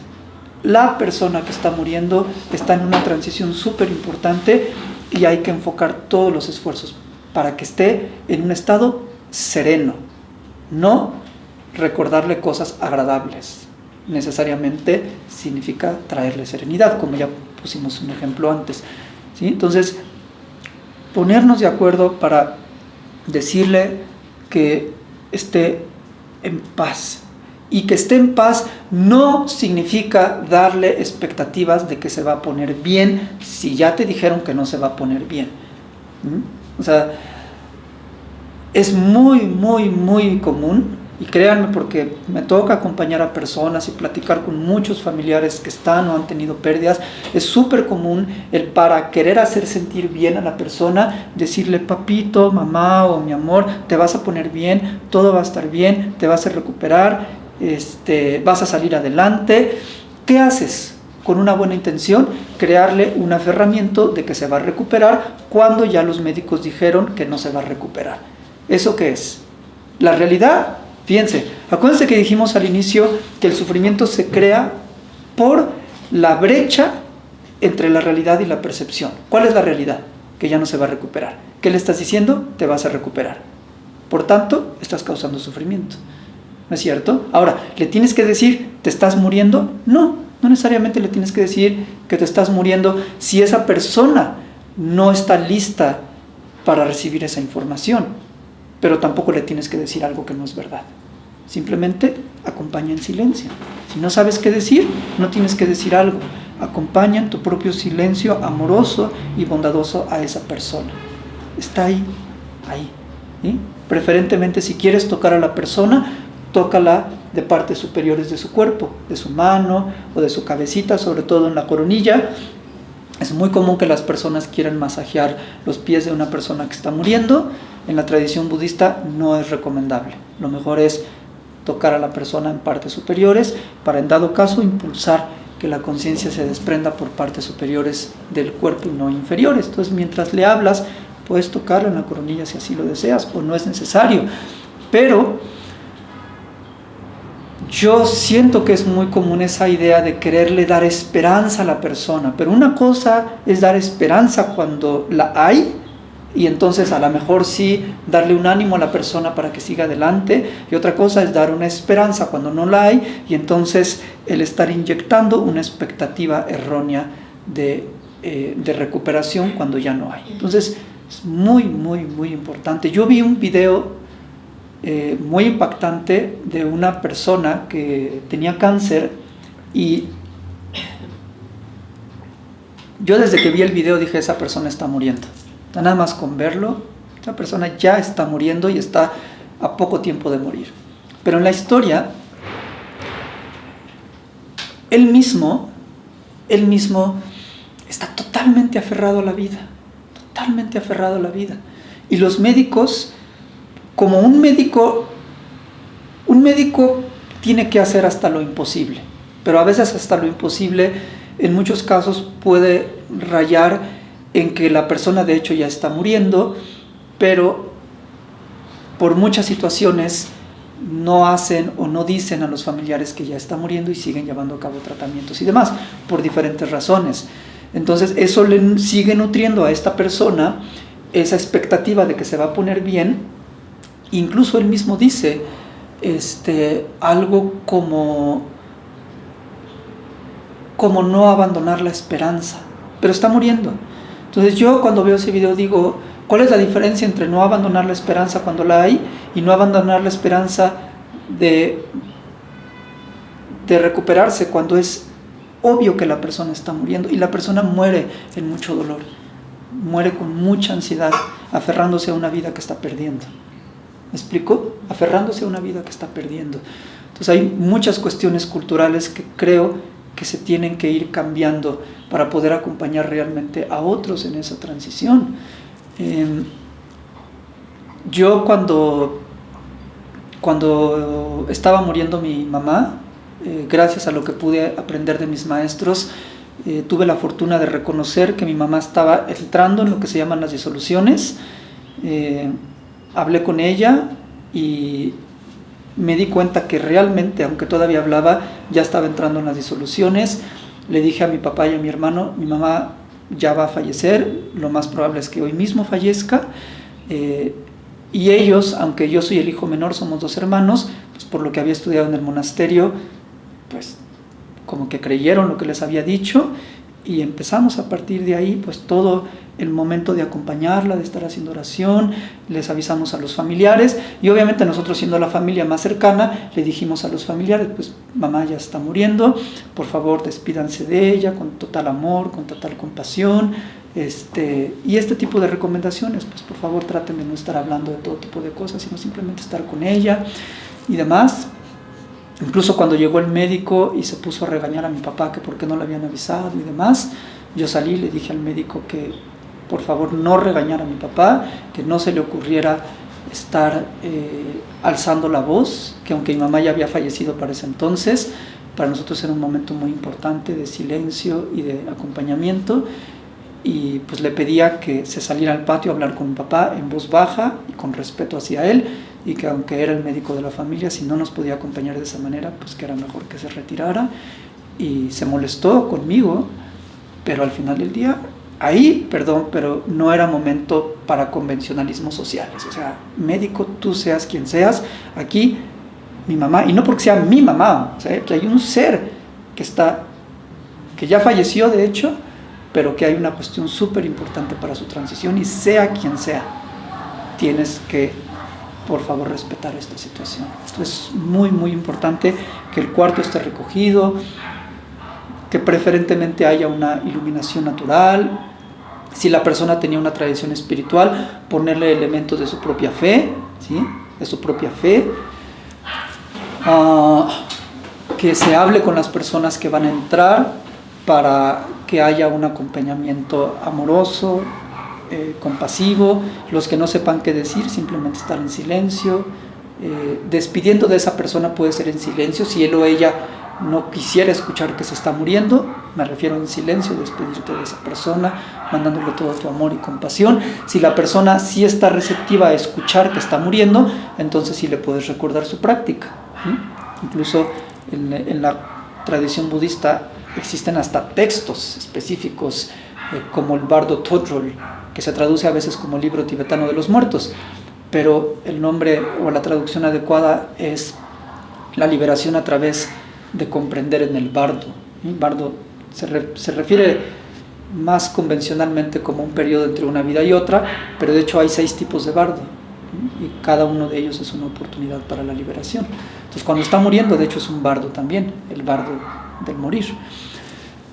la persona que está muriendo está en una transición súper importante y hay que enfocar todos los esfuerzos para que esté en un estado sereno, no recordarle cosas agradables. Necesariamente significa traerle serenidad, como ya pusimos un ejemplo antes. ¿sí? Entonces, ponernos de acuerdo para decirle que esté en paz. Y que esté en paz no significa darle expectativas de que se va a poner bien si ya te dijeron que no se va a poner bien. ¿Mm? O sea, es muy, muy, muy común y créanme porque me toca acompañar a personas y platicar con muchos familiares que están o han tenido pérdidas. Es súper común el para querer hacer sentir bien a la persona, decirle papito, mamá o mi amor, te vas a poner bien, todo va a estar bien, te vas a recuperar, este, vas a salir adelante. ¿Qué haces? Con una buena intención, crearle un aferramiento de que se va a recuperar cuando ya los médicos dijeron que no se va a recuperar. ¿Eso qué es? La realidad Fíjense, acuérdense que dijimos al inicio que el sufrimiento se crea por la brecha entre la realidad y la percepción. ¿Cuál es la realidad? Que ya no se va a recuperar. ¿Qué le estás diciendo? Te vas a recuperar. Por tanto, estás causando sufrimiento. ¿No es cierto? Ahora, ¿le tienes que decir, te estás muriendo? No, no necesariamente le tienes que decir que te estás muriendo si esa persona no está lista para recibir esa información pero tampoco le tienes que decir algo que no es verdad. Simplemente acompaña en silencio. Si no sabes qué decir, no tienes que decir algo. Acompaña en tu propio silencio amoroso y bondadoso a esa persona. Está ahí, ahí. Preferentemente si quieres tocar a la persona, tócala de partes superiores de su cuerpo, de su mano o de su cabecita, sobre todo en la coronilla. Es muy común que las personas quieran masajear los pies de una persona que está muriendo en la tradición budista no es recomendable. Lo mejor es tocar a la persona en partes superiores para en dado caso impulsar que la conciencia se desprenda por partes superiores del cuerpo y no inferiores. Entonces mientras le hablas puedes tocarla en la coronilla si así lo deseas o no es necesario. Pero yo siento que es muy común esa idea de quererle dar esperanza a la persona, pero una cosa es dar esperanza cuando la hay y entonces a lo mejor sí darle un ánimo a la persona para que siga adelante y otra cosa es dar una esperanza cuando no la hay y entonces el estar inyectando una expectativa errónea de, eh, recuperación cuando ya no hay. Entonces es muy, muy, muy importante. Yo vi un video eh, muy impactante de una persona que tenía cáncer y yo desde que vi el video dije esa persona está muriendo Nada más con verlo, esa persona ya está muriendo y está a poco tiempo de morir. Pero en la historia, él mismo, él mismo está totalmente aferrado a la vida, totalmente aferrado a la vida. Y los médicos, como un médico, un médico tiene que hacer hasta lo imposible, pero a veces hasta lo imposible, en muchos casos puede rayar en que la persona de hecho ya está muriendo, pero por muchas situaciones no hacen o no dicen a los familiares que ya está muriendo y siguen llevando a cabo tratamientos y demás, por diferentes razones. Entonces eso le sigue nutriendo a esta persona esa expectativa de que se va a poner bien. Incluso él mismo dice este, algo como, como no abandonar la esperanza, pero está muriendo. Entonces yo cuando veo ese video digo, ¿cuál es la diferencia entre no abandonar la esperanza cuando la hay y no abandonar la esperanza de, de recuperarse cuando es obvio que la persona está muriendo y la persona muere en mucho dolor, muere con mucha ansiedad, aferrándose a una vida que está perdiendo. ¿Me explico? Aferrándose a una vida que está perdiendo. Entonces hay muchas cuestiones culturales que creo que se tienen que ir cambiando para poder acompañar realmente a otros en esa transición. Em, yo cuando, cuando estaba muriendo mi mamá, eh, gracias a lo que pude aprender de mis maestros, eh, tuve la fortuna de reconocer que mi mamá estaba entrando en lo que se llaman las disoluciones. Hablé con ella y me di cuenta que realmente, aunque todavía hablaba, ya estaba entrando en las disoluciones. Le dije a mi papá y a mi hermano, mi mamá ya va a fallecer, lo más probable es que hoy mismo fallezca. Eh, y ellos, aunque yo soy el hijo menor, somos dos hermanos, pues por lo que había estudiado en el monasterio, pues como que creyeron lo que les había dicho y empezamos a partir de ahí pues todo el momento de acompañarla, de estar haciendo oración, les avisamos a los familiares y obviamente nosotros siendo la familia más cercana le dijimos a los familiares pues mamá ya está muriendo, por favor despídanse de ella con total amor, con total compasión este, y este tipo de recomendaciones pues por favor traten de no estar hablando de todo tipo de cosas sino simplemente estar con ella y demás Incluso cuando llegó el médico y se puso a regañar a mi papá que por qué no le habían avisado y demás, yo salí y le dije al médico que por favor no regañara a mi papá, que no se le ocurriera estar eh, alzando la voz, que aunque mi mamá ya había fallecido para ese entonces, para nosotros era un momento muy importante de silencio y de acompañamiento. Y pues le pedía que se saliera al patio a hablar con mi papá en voz baja y con respeto hacia él y que aunque era el médico de la familia, si no nos podía acompañar de esa manera, pues que era mejor que se retirara. Y se molestó conmigo, pero al final del día, ahí, perdón, pero no era momento para convencionalismos sociales. O sea, médico, tú seas quien seas, aquí mi mamá, y no porque sea mi mamá, o sea, que hay un ser que está, que ya falleció de hecho, pero que hay una cuestión súper importante para su transición y sea quien sea, tienes que por favor respetar esta situación. Es muy muy importante que el cuarto esté recogido, que preferentemente haya una iluminación natural, si la persona tenía una tradición espiritual, ponerle elementos de su propia fe, ¿sí? de su propia fe, ah, que se hable con las personas que van a entrar para que haya un acompañamiento amoroso, eh, compasivo, los que no sepan qué decir, simplemente estar en silencio, eh, despidiendo de esa persona puede ser en silencio, si él o ella no quisiera escuchar que se está muriendo, me refiero en silencio, despedirte de esa persona, mandándole todo tu amor y compasión. Si la persona sí está receptiva a escuchar que está muriendo, entonces sí le puedes recordar su práctica. Incluso en, la tradición budista existen hasta textos específicos, eh, como el bardo Todrol, que se traduce a veces como libro tibetano de los muertos, pero el nombre o la traducción adecuada es la liberación a través de comprender en el bardo. El bardo se, se refiere más convencionalmente como un periodo entre una vida y otra, pero de hecho hay seis tipos de bardo y cada uno de ellos es una oportunidad para la liberación. Entonces cuando está muriendo, de hecho es un bardo también, el bardo del morir.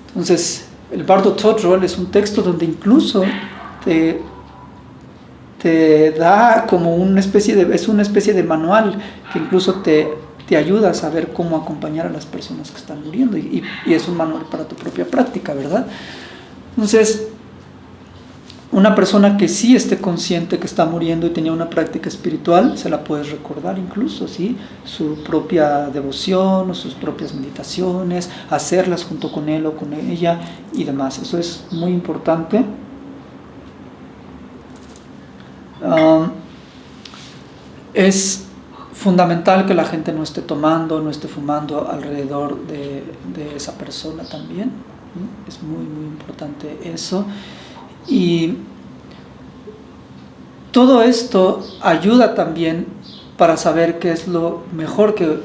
Entonces el bardo Todrol es un texto donde incluso te, te da como una especie de, es una especie de manual que incluso te, te ayuda a saber cómo acompañar a las personas que están muriendo y, y, es un manual para tu propia práctica, ¿verdad? Entonces, una persona que sí esté consciente que está muriendo y tenía una práctica espiritual, se la puedes recordar incluso, ¿sí? Su propia devoción o sus propias meditaciones, hacerlas junto con él o con ella y demás. Eso es muy importante. Um, es fundamental que la gente no esté tomando, no esté fumando alrededor de, esa persona también. Es muy, muy importante eso. Y todo esto ayuda también para saber qué es lo mejor que,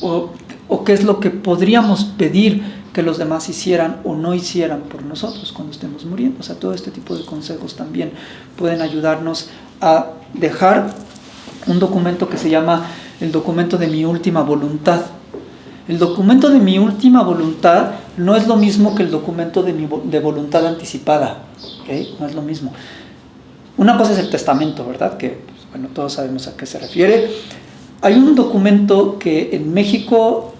o, o qué es lo que podríamos pedir que los demás hicieran o no hicieran por nosotros cuando estemos muriendo. O sea, todo este tipo de consejos también pueden ayudarnos a dejar un documento que se llama el documento de mi última voluntad. El documento de mi última voluntad no es lo mismo que el documento de mi de voluntad anticipada. ¿okay? No es lo mismo. Una cosa es el testamento, ¿verdad? Que, pues, bueno, todos sabemos a qué se refiere. Hay un documento que en México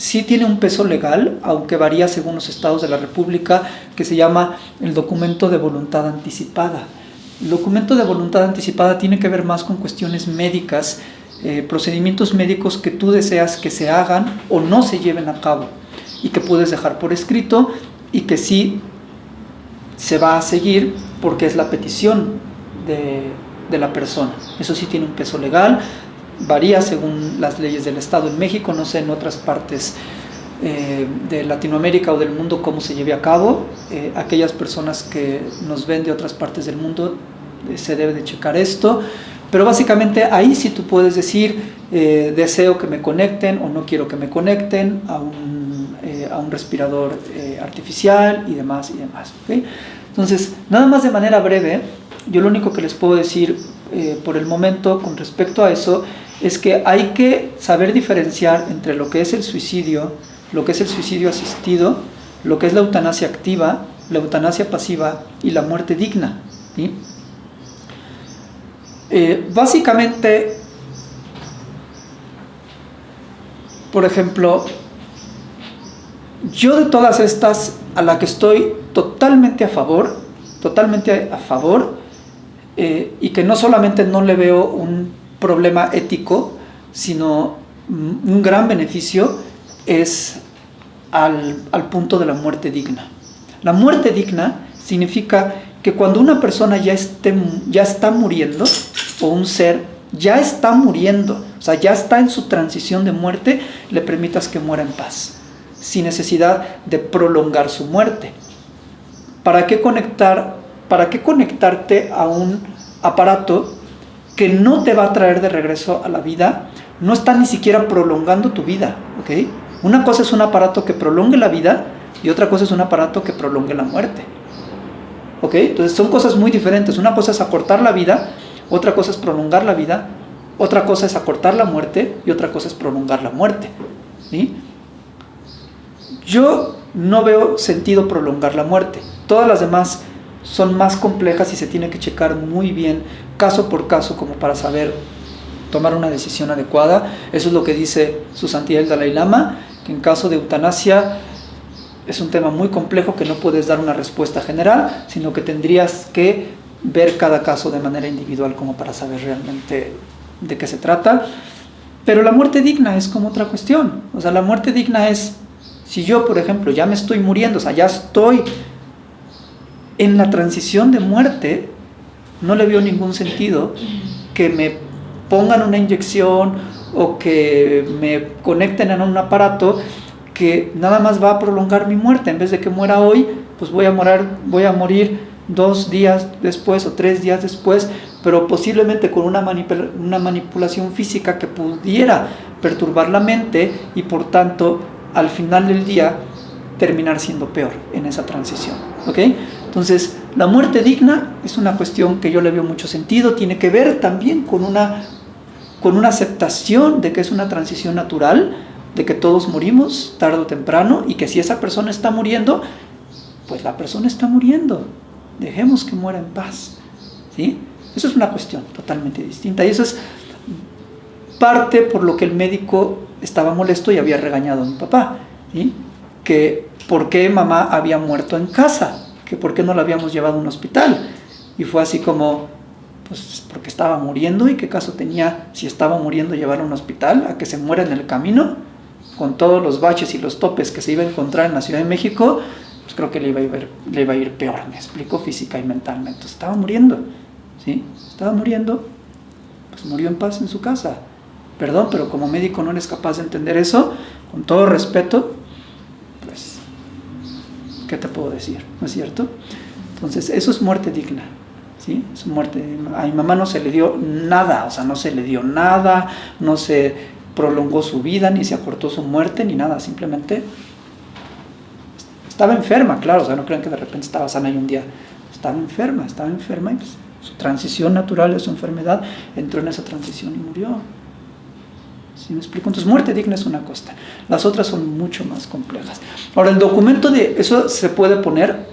sí tiene un peso legal, aunque varía según los estados de la República, que se llama el documento de voluntad anticipada. El documento de voluntad anticipada tiene que ver más con cuestiones médicas, eh, procedimientos médicos que tú deseas que se hagan o no se lleven a cabo y que puedes dejar por escrito y que sí se va a seguir porque es la petición de, de la persona. Eso sí tiene un peso legal, varía según las leyes del Estado en México, no sé en otras partes eh, de Latinoamérica o del mundo cómo se lleve a cabo. Eh, aquellas personas que nos ven de otras partes del mundo eh, se debe de checar esto. Pero básicamente ahí sí tú puedes decir deseo que me conecten o no quiero que me conecten a un, a un respirador artificial y demás y demás. Entonces, nada más de manera breve, yo lo único que les puedo decir por el momento con respecto a eso es que hay que saber diferenciar entre lo que es el suicidio lo que es el suicidio asistido, lo que es la eutanasia activa, la eutanasia pasiva y la muerte digna. Eh, básicamente, por ejemplo, yo de todas estas, a la que estoy totalmente a favor, totalmente a favor, eh, y que no solamente no le veo un problema ético, sino un gran beneficio, es al, punto de la muerte digna. La muerte digna significa que cuando una persona ya, esté, ya está muriendo, o un ser ya está muriendo, o sea, ya está en su transición de muerte, le permitas que muera en paz, sin necesidad de prolongar su muerte. ¿Para qué, conectar, ¿Para qué conectarte a un aparato que no te va a traer de regreso a la vida? No está ni siquiera prolongando tu vida, ¿ok? Una cosa es un aparato que prolongue la vida y otra cosa es un aparato que prolongue la muerte. ¿Ok? Entonces son cosas muy diferentes. Una cosa es acortar la vida, otra cosa es prolongar la vida, otra cosa es acortar la muerte y otra cosa es prolongar la muerte. ¿sí? Yo no veo sentido prolongar la muerte. Todas las demás son más complejas y se tiene que checar muy bien caso por caso como para saber tomar una decisión adecuada. Eso es lo que dice su santidad el Dalai Lama que en caso de eutanasia es un tema muy complejo que no puedes dar una respuesta general, sino que tendrías que ver cada caso de manera individual como para saber realmente de qué se trata. Pero la muerte digna es como otra cuestión. O sea, la muerte digna es, si yo, por ejemplo, ya me estoy muriendo, o sea, ya estoy en la transición de muerte, no le veo ningún sentido que me pongan una inyección o que me conecten en un aparato que nada más va a prolongar mi muerte. En vez de que muera hoy, pues voy a morir, voy a morir dos días después o tres días después, pero posiblemente con una, una manipulación física que pudiera perturbar la mente y por tanto al final del día terminar siendo peor en esa transición. Entonces, la muerte digna es una cuestión que yo le veo mucho sentido, tiene que ver también con una con una aceptación de que es una transición natural, de que todos morimos tarde o temprano y que si esa persona está muriendo, pues la persona está muriendo. Dejemos que muera en paz. ¿sí? Eso es una cuestión totalmente distinta y eso es parte por lo que el médico estaba molesto y había regañado a mi papá. ¿sí? Que por qué mamá había muerto en casa, que por qué no la habíamos llevado a un hospital. Y fue así como, pues porque estaba muriendo y qué caso tenía si estaba muriendo llevarlo a un hospital, a que se muera en el camino, con todos los baches y los topes que se iba a encontrar en la Ciudad de México, pues creo que le iba a ir, le iba a ir peor, me explico, física y mentalmente. Estaba muriendo, ¿sí? Estaba muriendo, pues murió en paz en su casa. Perdón, pero como médico no eres capaz de entender eso, con todo respeto, ¿qué te puedo decir? ¿No es cierto? Entonces, eso es muerte digna. ¿sí? Su muerte. A mi mamá no se le dio nada, o sea, no se le dio nada, no se prolongó su vida, ni se acortó su muerte, ni nada, simplemente estaba enferma, claro, o sea, no crean que de repente estaba sana y un día estaba enferma, estaba enferma y pues, su transición natural de su enfermedad entró en esa transición y murió. ¿Sí me explico? Entonces, muerte digna es una cosa. Las otras son mucho más complejas. Ahora, el documento de eso se puede poner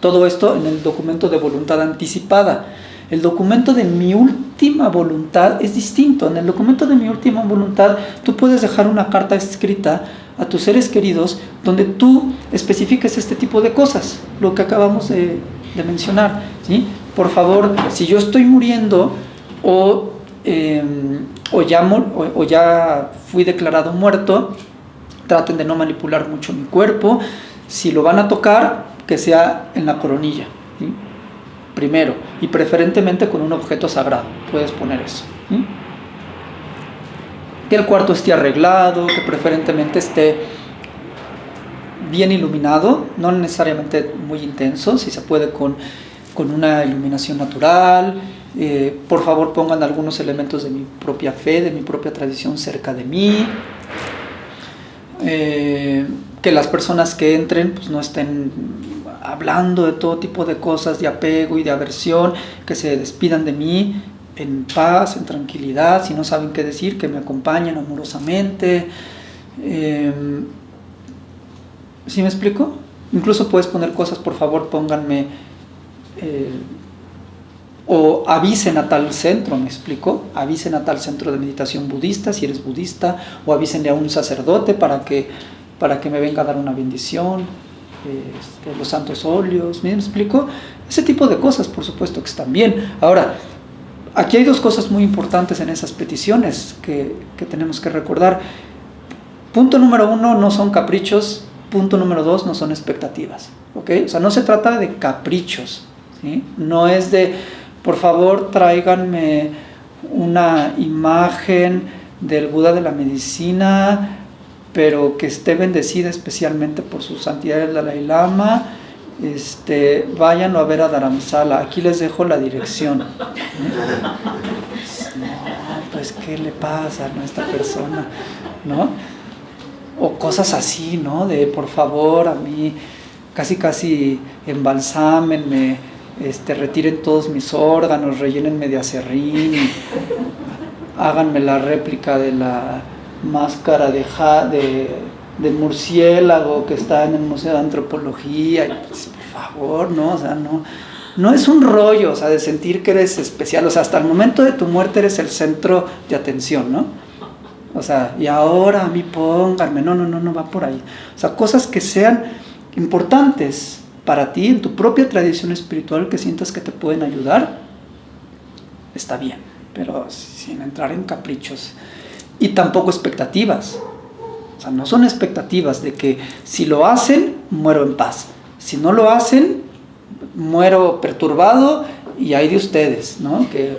todo esto en el documento de voluntad anticipada. El documento de mi última voluntad es distinto. En el documento de mi última voluntad tú puedes dejar una carta escrita a tus seres queridos donde tú especifiques este tipo de cosas, lo que acabamos de, mencionar. ¿sí? Por favor, si yo estoy muriendo o, em, o, ya, o ya fui declarado muerto, traten de no manipular mucho mi cuerpo, Si lo van a tocar, que sea en la coronilla, primero, y preferentemente con un objeto sagrado, puedes poner eso. Que el cuarto esté arreglado, que preferentemente esté bien iluminado, no necesariamente muy intenso, si se puede con, con una iluminación natural. Eh, por favor pongan algunos elementos de mi propia fe, de mi propia tradición cerca de mí. Eh, que las personas que entren pues, no estén hablando de todo tipo de cosas, de apego y de aversión, que se despidan de mí en paz, en tranquilidad, si no saben qué decir, que me acompañen amorosamente. Eh, ¿Sí me explico? Incluso puedes poner cosas, por favor, pónganme, eh, o avisen a tal centro, ¿me explico? Avisen a tal centro de meditación budista, si eres budista, o avísenle a un sacerdote para que, para que me venga a dar una bendición, este, los santos óleos, ¿me explico? Ese tipo de cosas, por supuesto que están bien. Ahora, aquí hay dos cosas muy importantes en esas peticiones que, que tenemos que recordar. Punto número uno, no son caprichos Punto número dos, no son expectativas. O sea, no se trata de caprichos. No es de, por favor, tráiganme una imagen del Buda de la medicina, pero que esté bendecida especialmente por su santidad el Dalai Lama. Este, váyanlo a ver a Dharamsala. Aquí les dejo la dirección. No, pues, ¿qué le pasa a esta persona? ¿No? o cosas así, ¿no? De por favor, a mí casi casi embalsámenme, este, retiren todos mis órganos, rellénenme de acerrín, háganme la réplica de la máscara de, de, murciélago que está en el Museo de Antropología, pues, por favor, ¿no? O sea, no, no es un rollo, o sea, de sentir que eres especial, o sea, hasta el momento de tu muerte eres el centro de atención, ¿no? O sea, y ahora a mí pónganme, no, no, no, no va por ahí. O sea, cosas que sean importantes para ti, en tu propia tradición espiritual, que sientas que te pueden ayudar, está bien, pero sin entrar en caprichos. Y tampoco expectativas. O sea, no son expectativas de que si lo hacen, muero en paz. Si no lo hacen, muero perturbado y hay de ustedes, ¿no? Que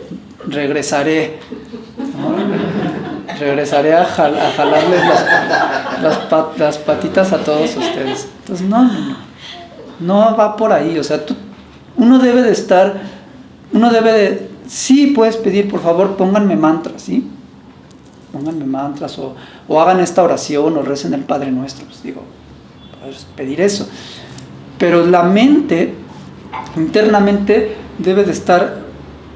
regresaré. Regresaré a, jalarles las, patitas a todos ustedes. Entonces, no, no, no. No va por ahí. O sea, tú, uno debe de estar, uno debe de, sí puedes pedir, por favor, pónganme mantras, ¿sí? Pónganme mantras o, o hagan esta oración o recen el Padre Nuestro. Pues digo, pedir eso. Pero la mente, internamente, debe de estar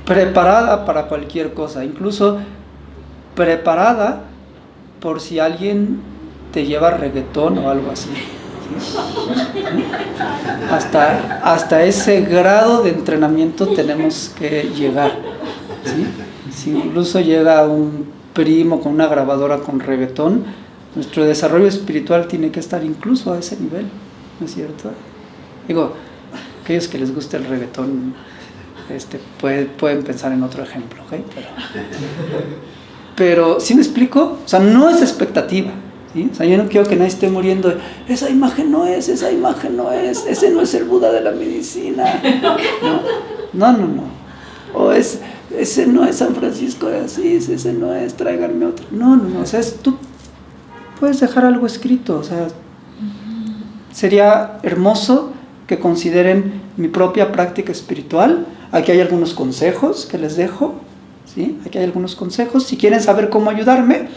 preparada para cualquier cosa. Incluso preparada por si alguien te lleva reggaetón o algo así. Hasta, hasta ese grado de entrenamiento tenemos que llegar. Si incluso llega un primo con una grabadora con reggaetón, nuestro desarrollo espiritual tiene que estar incluso a ese nivel, ¿no es cierto? Digo, aquellos que les guste el reggaetón este, pueden pensar en otro ejemplo, ¿ok? Pero, pero, ¿sí me explico? O sea, no es expectativa. ¿Sí? O sea, yo no quiero que nadie esté muriendo. Esa imagen no es, esa imagen no es, ese no es el Buda de la medicina. No, no, no. O es, ese no es San Francisco de Asís, ese no es, tráiganme otro. No, no, no. O sea, tú puedes dejar algo escrito. O sea, sería hermoso que consideren mi propia práctica espiritual. Aquí hay algunos consejos que les dejo Aquí hay algunos consejos. Si quieren saber cómo ayudarme,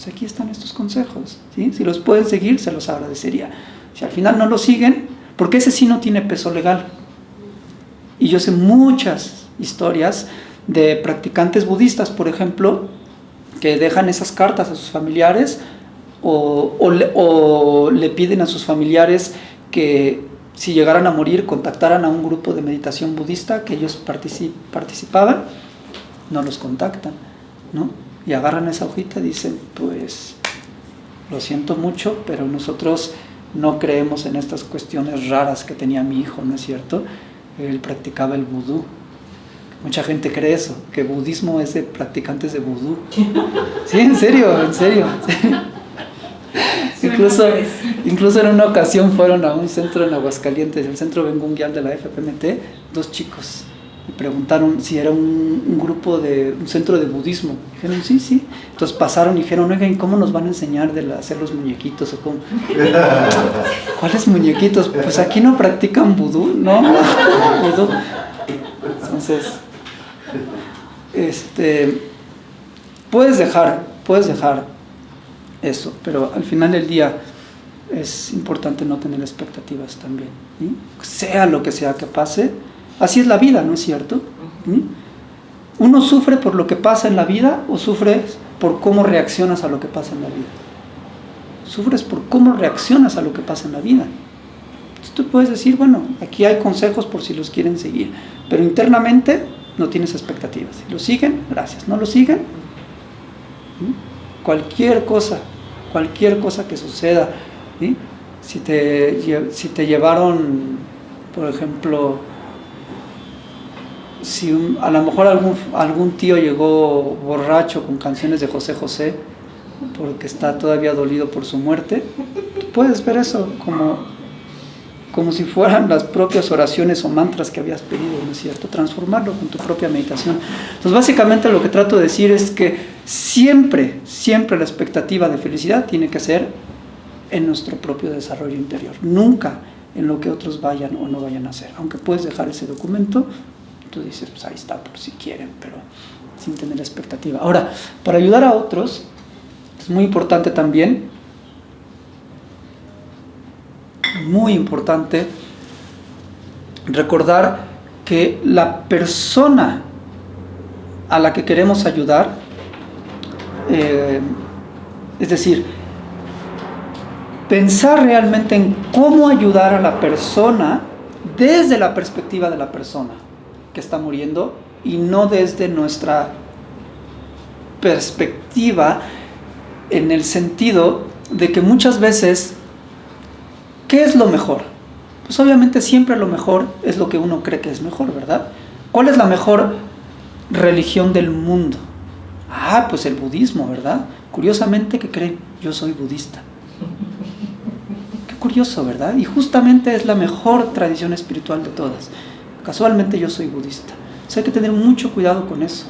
pues aquí están estos consejos. ¿sí? Si los pueden seguir, se los agradecería. Si al final no lo siguen, porque ese sí no tiene peso legal. Y yo sé muchas historias de practicantes budistas, por ejemplo, que dejan esas cartas a sus familiares o, o le piden a sus familiares que si llegaran a morir contactaran a un grupo de meditación budista que ellos participaban no los contactan, ¿no? Y agarran esa hojita y dicen, pues, lo siento mucho, pero nosotros no creemos en estas cuestiones raras que tenía mi hijo, ¿no es cierto? Él practicaba el vudú. Mucha gente cree eso, que budismo es de practicantes de vudú. Sí, en serio, en serio. incluso, incluso en una ocasión fueron a un centro en Aguascalientes, el centro bengunguial de la FPMT, dos chicos. Preguntaron si era un, grupo de un centro de budismo. Dijeron, sí, sí. Entonces pasaron y dijeron, oigan, ¿cómo nos van a enseñar de hacer los muñequitos? O cómo? ¿Cuáles muñequitos? Pues aquí no practican vudú, ¿no? Entonces, este, puedes dejar, puedes dejar eso, pero al final del día es importante no tener expectativas también. Sea lo que sea que pase, así es la vida, ¿no es cierto? ¿Uno sufre por lo que pasa en la vida o sufres por cómo reaccionas a lo que pasa en la vida? Sufres por cómo reaccionas a lo que pasa en la vida. Entonces tú puedes decir, bueno, aquí hay consejos por si los quieren seguir, pero internamente no tienes expectativas. Si lo siguen, gracias. No lo siguen, cualquier cosa, cualquier cosa que suceda, si, te, si te llevaron, por ejemplo, si a lo mejor algún, algún tío llegó borracho con canciones de José José, porque está todavía dolido por su muerte, puedes ver eso como como si fueran las propias oraciones o mantras que habías pedido, ¿no es cierto? Transformarlo con tu propia meditación. Entonces, básicamente lo que trato de decir es que siempre, siempre la expectativa de felicidad tiene que ser en nuestro propio desarrollo interior, nunca en lo que otros vayan o no vayan a hacer. Aunque puedes dejar ese documento, tú dices, pues ahí está, por si quieren, pero sin tener expectativa. Ahora, para ayudar a otros, es muy importante también muy importante recordar que la persona a la que queremos ayudar, eh, es decir, pensar realmente en cómo ayudar a la persona desde la perspectiva de la persona que está muriendo y no desde nuestra perspectiva en el sentido de que muchas veces ¿Qué es lo mejor? Pues obviamente siempre lo mejor es lo que uno cree que es mejor, ¿verdad? ¿Cuál es la mejor religión del mundo? Ah, pues el budismo, ¿verdad? Curiosamente, ¿qué creen? Yo soy budista. Qué curioso, ¿verdad? Y justamente es la mejor tradición espiritual de todas. Casualmente yo soy budista. O sea, hay que tener mucho cuidado con eso.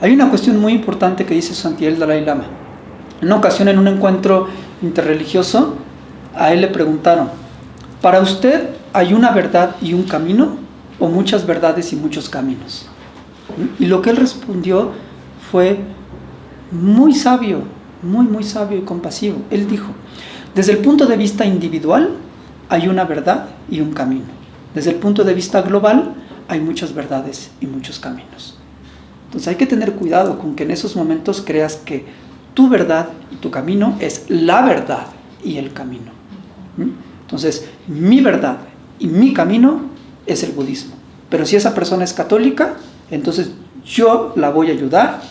Hay una cuestión muy importante que dice Santiel Dalai Lama. En una ocasión, en un encuentro interreligioso, a él le preguntaron, ¿para usted hay una verdad y un camino o muchas verdades y muchos caminos? Y lo que él respondió fue muy sabio, muy, muy sabio y compasivo. Él dijo, desde el punto de vista individual hay una verdad y un camino. Desde el punto de vista global hay muchas verdades y muchos caminos. Entonces hay que tener cuidado con que en esos momentos creas que tu verdad y tu camino es la verdad y el camino. Entonces, mi verdad y mi camino es el budismo. Pero si esa persona es católica, entonces yo la voy a ayudar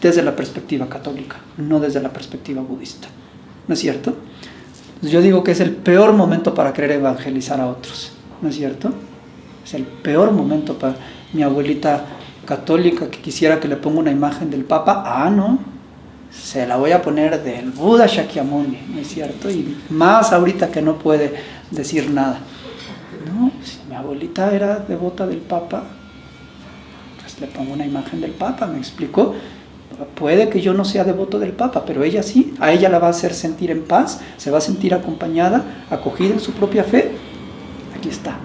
desde la perspectiva católica, no desde la perspectiva budista. ¿No es cierto? Yo digo que es el peor momento para querer evangelizar a otros. ¿No es cierto? Es el peor momento para mi abuelita católica que quisiera que le ponga una imagen del Papa. Ah, no, se la voy a poner del Buda Shakyamuni, ¿no es cierto? Y más ahorita que no puede decir nada. No, si mi abuelita era devota del Papa, pues le pongo una imagen del Papa, me explicó. Puede que yo no sea devoto del Papa, pero ella sí, a ella la va a hacer sentir en paz, se va a sentir acompañada, acogida en su propia fe. Aquí está.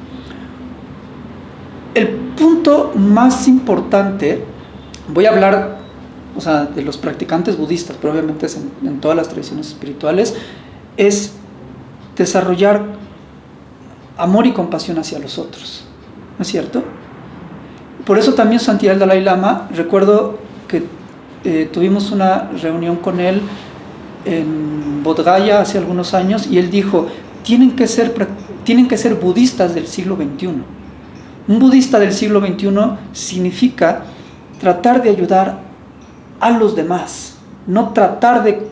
El punto más importante, voy a hablar o sea, de los practicantes budistas, pero obviamente es en, todas las tradiciones espirituales, es desarrollar amor y compasión hacia los otros. ¿No es cierto? Por eso también Santiago Dalai Lama, recuerdo que eh, tuvimos una reunión con él en Bodh hace algunos años y él dijo, tienen que ser, tienen que ser budistas del siglo XXI. Un budista del siglo XXI significa tratar de ayudar a los demás, no tratar de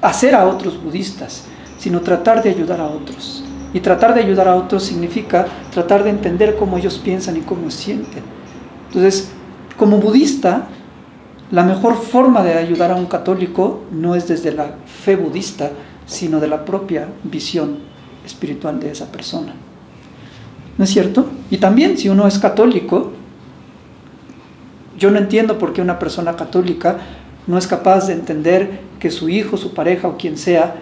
hacer a otros budistas, sino tratar de ayudar a otros. Y tratar de ayudar a otros significa tratar de entender cómo ellos piensan y cómo sienten. Entonces, como budista, la mejor forma de ayudar a un católico no es desde la fe budista, sino de la propia visión espiritual de esa persona. ¿No es cierto? Y también si uno es católico, yo no entiendo por qué una persona católica no es capaz de entender que su hijo, su pareja o quien sea,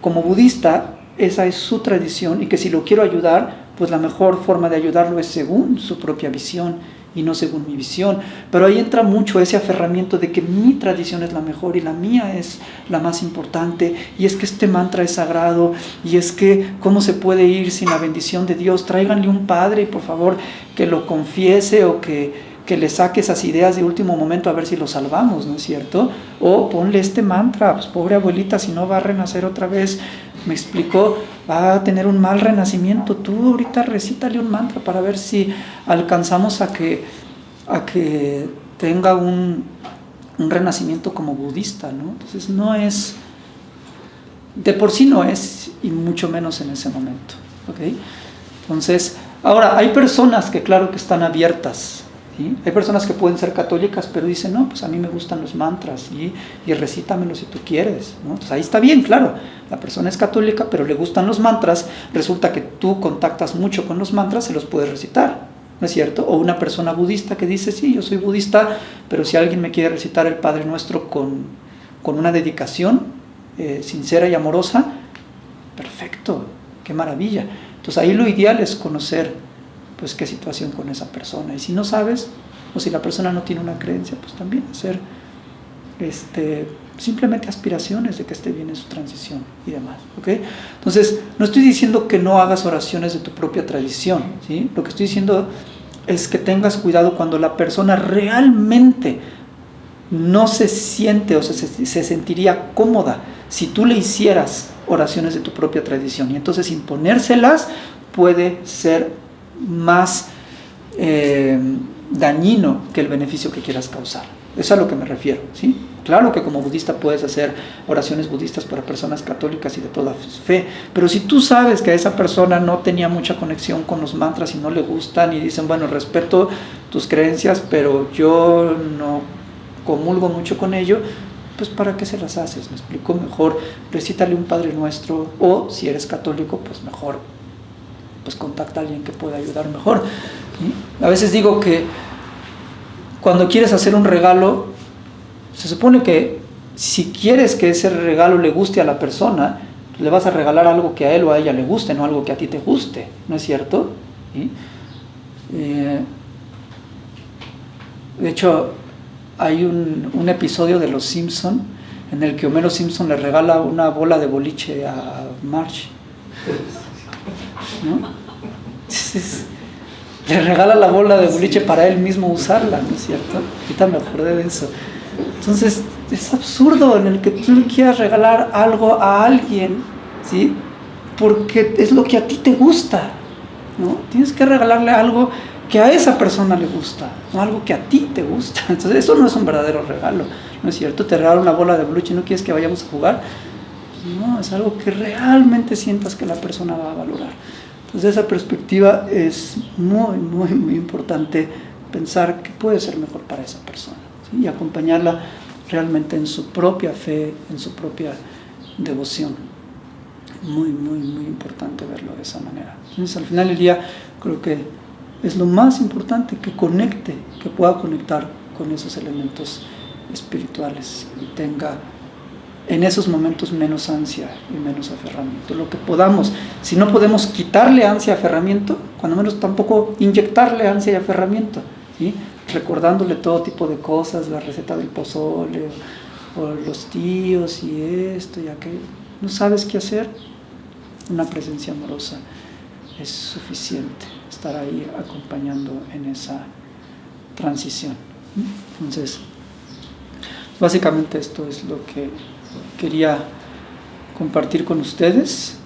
como budista, esa es su tradición y que si lo quiero ayudar, pues la mejor forma de ayudarlo es según su propia visión y no según mi visión. Pero ahí entra mucho ese aferramiento de que mi tradición es la mejor y la mía es la más importante y es que este mantra es sagrado y es que cómo se puede ir sin la bendición de Dios. Tráiganle un padre y por favor que lo confiese o que que le saque esas ideas de último momento a ver si lo salvamos, ¿no es cierto? O ponle este mantra, pues pobre abuelita, si no va a renacer otra vez, me explicó, va a tener un mal renacimiento, tú ahorita recítale un mantra para ver si alcanzamos a que, a que tenga un, un renacimiento como budista, ¿no? Entonces no es, de por sí no es, y mucho menos en ese momento, ¿ok? Entonces, ahora, hay personas que claro que están abiertas hay personas que pueden ser católicas, pero dicen, no, pues a mí me gustan los mantras y, y recítamelos si tú quieres. ¿no? Entonces ahí está bien, claro, la persona es católica, pero le gustan los mantras, resulta que tú contactas mucho con los mantras, se los puedes recitar, ¿no es cierto? O una persona budista que dice, sí, yo soy budista, pero si alguien me quiere recitar el Padre Nuestro con, con una dedicación eh, sincera y amorosa, perfecto, qué maravilla. Entonces ahí lo ideal es conocer pues qué situación con esa persona. Y si no sabes, o si la persona no tiene una creencia, pues también hacer este, simplemente aspiraciones de que esté bien en su transición y demás. ¿okay? Entonces, no estoy diciendo que no hagas oraciones de tu propia tradición, ¿sí? lo que estoy diciendo es que tengas cuidado cuando la persona realmente no se siente o se, se sentiría cómoda si tú le hicieras oraciones de tu propia tradición y entonces imponérselas puede ser más eh, dañino que el beneficio que quieras causar. Eso es a lo que me refiero, ¿sí? Claro que como budista puedes hacer oraciones budistas para personas católicas y de toda fe, pero si tú sabes que esa persona no tenía mucha conexión con los mantras y no le gustan y dicen, bueno, respeto tus creencias, pero yo no comulgo mucho con ello, pues ¿para qué se las haces? Me explico mejor, recítale un Padre Nuestro o si eres católico, pues mejor pues contacta a alguien que pueda ayudar mejor. A veces digo que cuando quieres hacer un regalo, se supone que si quieres que ese regalo le guste a la persona, le vas a regalar algo que a él o a ella le guste, no algo que a ti te guste, ¿no es cierto? Eh, de hecho, hay un, un, episodio de Los Simpson en el que Homero Simpson le regala una bola de boliche a Marge. Le regala la bola de boliche para él mismo usarla, ¿no es cierto? Ahorita me acordé de eso. Entonces, es absurdo en el que tú le quieras regalar algo a alguien, ¿sí? Porque es lo que a ti te gusta, ¿no? Tienes que regalarle algo que a esa persona le gusta, no algo que a ti te gusta. Entonces, eso no es un verdadero regalo, ¿no es cierto? Te regalo una bola de boliche y no quieres que vayamos a jugar. No, es algo que realmente sientas que la persona va a valorar. Desde esa perspectiva es muy, muy, muy importante pensar qué puede ser mejor para esa persona y acompañarla realmente en su propia fe, en su propia devoción. Muy, muy, muy importante verlo de esa manera. Entonces, al final del día, creo que es lo más importante que conecte, que pueda conectar con esos elementos espirituales y tenga en esos momentos menos ansia y menos aferramiento. Lo que podamos, si no podemos quitarle ansia y aferramiento, cuando menos tampoco inyectarle ansia y aferramiento, ¿sí? recordándole todo tipo de cosas, la receta del pozole, o los tíos y esto y aquello. ¿No sabes qué hacer? Una presencia amorosa es suficiente, estar ahí acompañando en esa transición. Entonces, básicamente esto es lo que quería compartir con ustedes.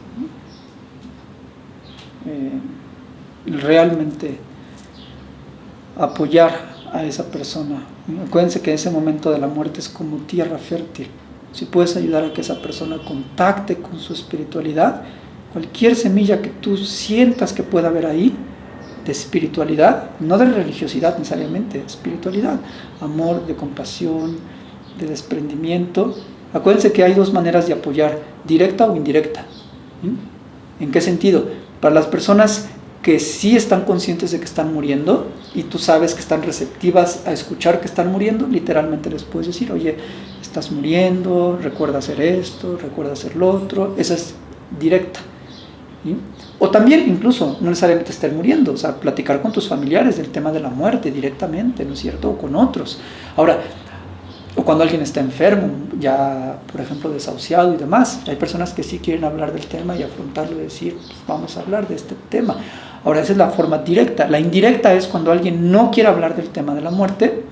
Eh, realmente apoyar a esa persona. Acuérdense que ese momento de la muerte es como tierra fértil. Si puedes ayudar a que esa persona contacte con su espiritualidad, cualquier semilla que tú sientas que pueda haber ahí, de espiritualidad, no de religiosidad necesariamente, espiritualidad, amor, de compasión, de desprendimiento, Acuérdense que hay dos maneras de apoyar, directa o indirecta. ¿En qué sentido? Para las personas que sí están conscientes de que están muriendo y tú sabes que están receptivas a escuchar que están muriendo, literalmente les puedes decir, oye, estás muriendo, recuerda hacer esto, recuerda hacer lo otro, esa es directa. O también incluso, no necesariamente estar muriendo, o sea, platicar con tus familiares del tema de la muerte directamente, ¿no es cierto? O con otros. Ahora, o cuando alguien está enfermo, ya, por ejemplo, desahuciado y demás. Hay personas que sí quieren hablar del tema y afrontarlo y decir, pues, vamos a hablar de este tema. Ahora, esa es la forma directa. La indirecta es cuando alguien no quiere hablar del tema de la muerte,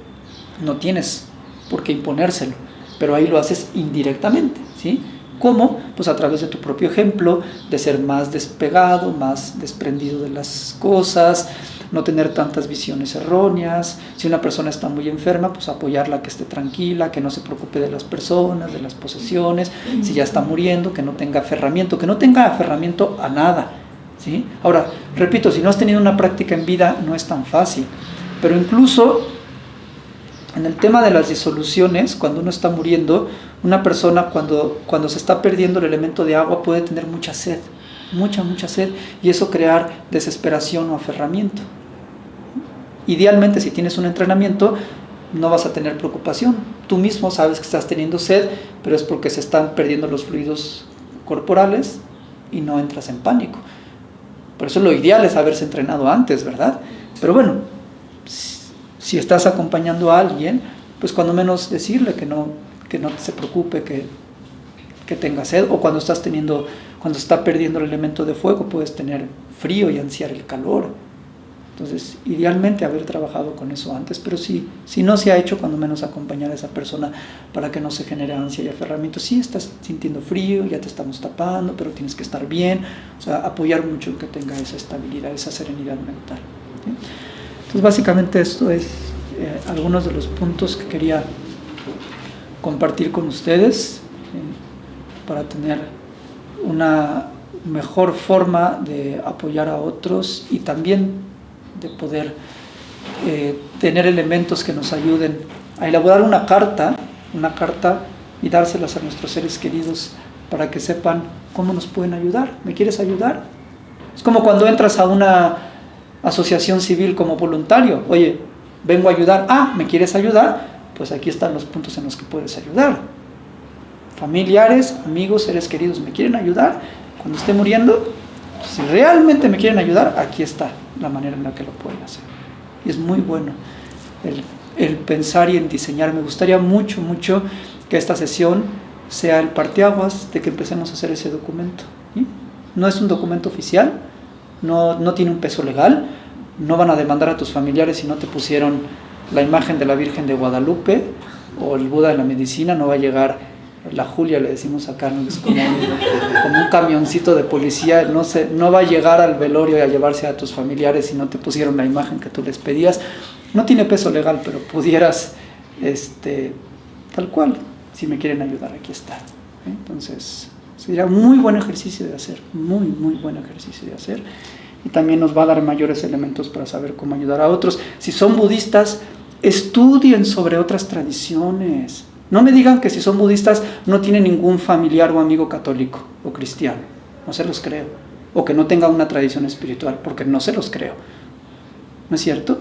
no tienes por qué imponérselo, pero ahí lo haces indirectamente, ¿sí? ¿Cómo? Pues a través de tu propio ejemplo, de ser más despegado, más desprendido de las cosas, no tener tantas visiones erróneas. Si una persona está muy enferma, pues apoyarla que esté tranquila, que no se preocupe de las personas, de las posesiones. Si ya está muriendo, que no tenga aferramiento, que no tenga aferramiento a nada. ¿sí? Ahora, repito, si no has tenido una práctica en vida, no es tan fácil. Pero incluso en el tema de las disoluciones, cuando uno está muriendo, una persona cuando, cuando se está perdiendo el elemento de agua puede tener mucha sed, mucha, mucha sed, y eso crear desesperación o aferramiento. Idealmente, si tienes un entrenamiento, no vas a tener preocupación. Tú mismo sabes que estás teniendo sed, pero es porque se están perdiendo los fluidos corporales y no entras en pánico. Por eso lo ideal es haberse entrenado antes, ¿verdad? Pero bueno, si estás acompañando a alguien, pues cuando menos decirle que no, que no se preocupe, que, que tenga sed, o cuando estás teniendo, cuando está perdiendo el elemento de fuego, puedes tener frío y ansiar el calor. Entonces, idealmente haber trabajado con eso antes, pero si, si no se ha hecho, cuando menos acompañar a esa persona para que no se genere ansia y aferramiento. Si estás sintiendo frío, ya te estamos tapando, pero tienes que estar bien. O sea, apoyar mucho que tenga esa estabilidad, esa serenidad mental. Entonces básicamente esto es eh, algunos de los puntos que quería compartir con ustedes para tener una mejor forma de apoyar a otros y también de poder eh, tener elementos que nos ayuden a elaborar una carta, una carta y dárselas a nuestros seres queridos para que sepan cómo nos pueden ayudar. ¿Me quieres ayudar? Es como cuando entras a una asociación civil como voluntario. Oye, vengo a ayudar. Ah, ¿me quieres ayudar? Pues aquí están los puntos en los que puedes ayudar. Familiares, amigos, seres queridos, ¿me quieren ayudar? Cuando esté muriendo, si realmente me quieren ayudar, aquí está la manera en la que lo pueden hacer. Y es muy bueno el, pensar y en diseñar. Me gustaría mucho, mucho que esta sesión sea el parteaguas de que empecemos a hacer ese documento. No es un documento oficial, no, no tiene un peso legal, no van a demandar a tus familiares si no te pusieron la imagen de la Virgen de Guadalupe o el Buda de la medicina, no va a llegar la Julia, le decimos acá, es como un, camioncito de policía, no, se, no va a llegar al velorio y a llevarse a tus familiares si no te pusieron la imagen que tú les pedías. No tiene peso legal, pero pudieras, este, tal cual, si me quieren ayudar, aquí está. ¿eh? Entonces, sería muy buen ejercicio de hacer, muy, muy buen ejercicio de hacer. Y también nos va a dar mayores elementos para saber cómo ayudar a otros. Si son budistas, estudien sobre otras tradiciones. No me digan que si son budistas no tienen ningún familiar o amigo católico o cristiano. No se los creo. O que no tenga una tradición espiritual, porque no se los creo. ¿No es cierto?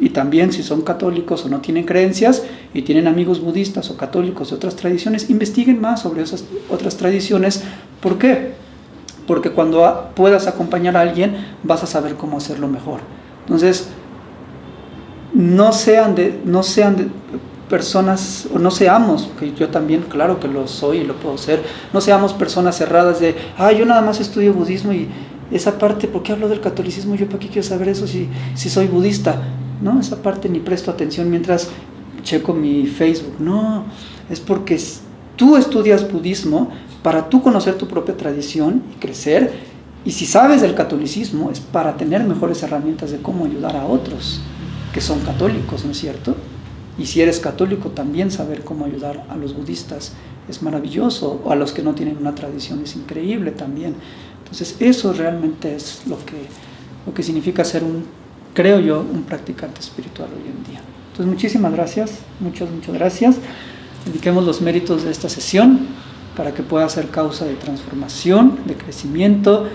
Y también si son católicos o no tienen creencias y tienen amigos budistas o católicos de otras tradiciones, investiguen más sobre esas otras tradiciones. ¿Por qué? Porque cuando puedas acompañar a alguien vas a saber cómo hacerlo mejor. Entonces, no sean de, no sean de personas, o no seamos, que yo también, claro que lo soy y lo puedo ser, no seamos personas cerradas de, ah, yo nada más estudio budismo y esa parte, ¿por qué hablo del catolicismo? Yo para qué quiero saber eso si, si soy budista ¿no? Esa parte ni presto atención mientras checo mi Facebook. No, es porque tú estudias budismo para tú conocer tu propia tradición y crecer. Y si sabes del catolicismo es para tener mejores herramientas de cómo ayudar a otros que son católicos, ¿no es cierto? Y si eres católico también saber cómo ayudar a los budistas es maravilloso, o a los que no tienen una tradición es increíble también. Entonces eso realmente es lo que, lo que significa ser un creo yo, un practicante espiritual hoy en día. Entonces, muchísimas gracias, muchas, muchas gracias. dediquemos los méritos de esta sesión para que pueda ser causa de transformación, de crecimiento,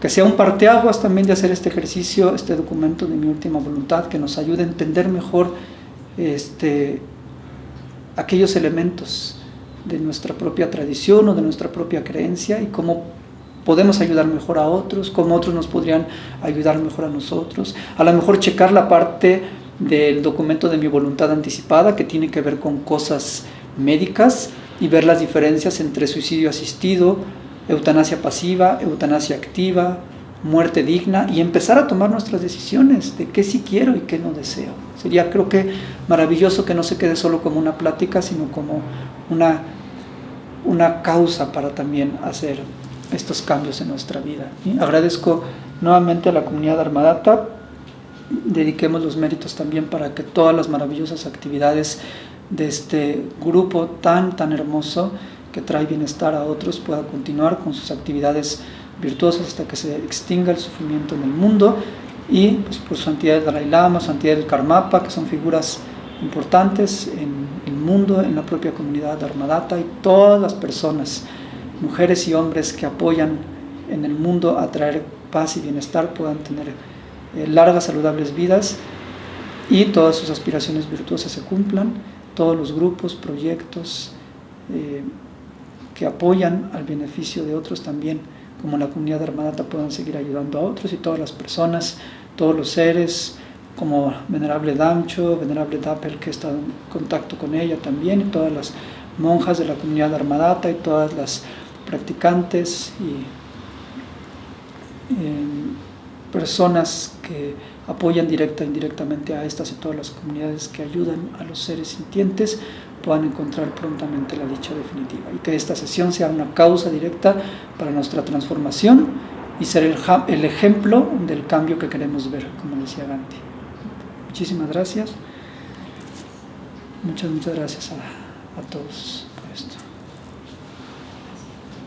que sea un parteaguas también de hacer este ejercicio, este documento de mi última voluntad, que nos ayude a entender mejor este, aquellos elementos de nuestra propia tradición o de nuestra propia creencia y cómo podemos ayudar mejor a otros, cómo otros nos podrían ayudar mejor a nosotros. A lo mejor checar la parte del documento de mi voluntad anticipada que tiene que ver con cosas médicas y ver las diferencias entre suicidio asistido, eutanasia pasiva, eutanasia activa, muerte digna y empezar a tomar nuestras decisiones de qué sí quiero y qué no deseo. Sería creo que maravilloso que no se quede solo como una plática, sino como una, una causa para también hacer estos cambios en nuestra vida. Agradezco nuevamente a la comunidad Armadata, dediquemos los méritos también para que todas las maravillosas actividades de este grupo tan, tan hermoso que trae bienestar a otros pueda continuar con sus actividades virtuosas hasta que se extinga el sufrimiento en el mundo. Y pues, por santidad del Dalai Lama, santidad del Karmapa, que son figuras importantes en el mundo, en la propia comunidad de Armadata y todas las personas mujeres y hombres que apoyan en el mundo a traer paz y bienestar puedan tener eh, largas, saludables vidas. Y todas sus aspiraciones virtuosas se cumplan, todos los grupos, proyectos eh, que apoyan al beneficio de otros también, como la comunidad de Armadata, puedan seguir ayudando a otros y todas las personas, todos los seres, como Venerable Damcho, Venerable Dapel, que está en contacto con ella también, y todas las monjas de la comunidad de Armadata y todas las practicantes y personas que apoyan directa e indirectamente a estas y todas las comunidades que ayudan a los seres sintientes puedan encontrar prontamente la dicha definitiva y que esta sesión sea una causa directa para nuestra transformación y ser el, el ejemplo del cambio que queremos ver, como decía Gandhi. Muchísimas gracias. Muchas, muchas gracias a, a todos.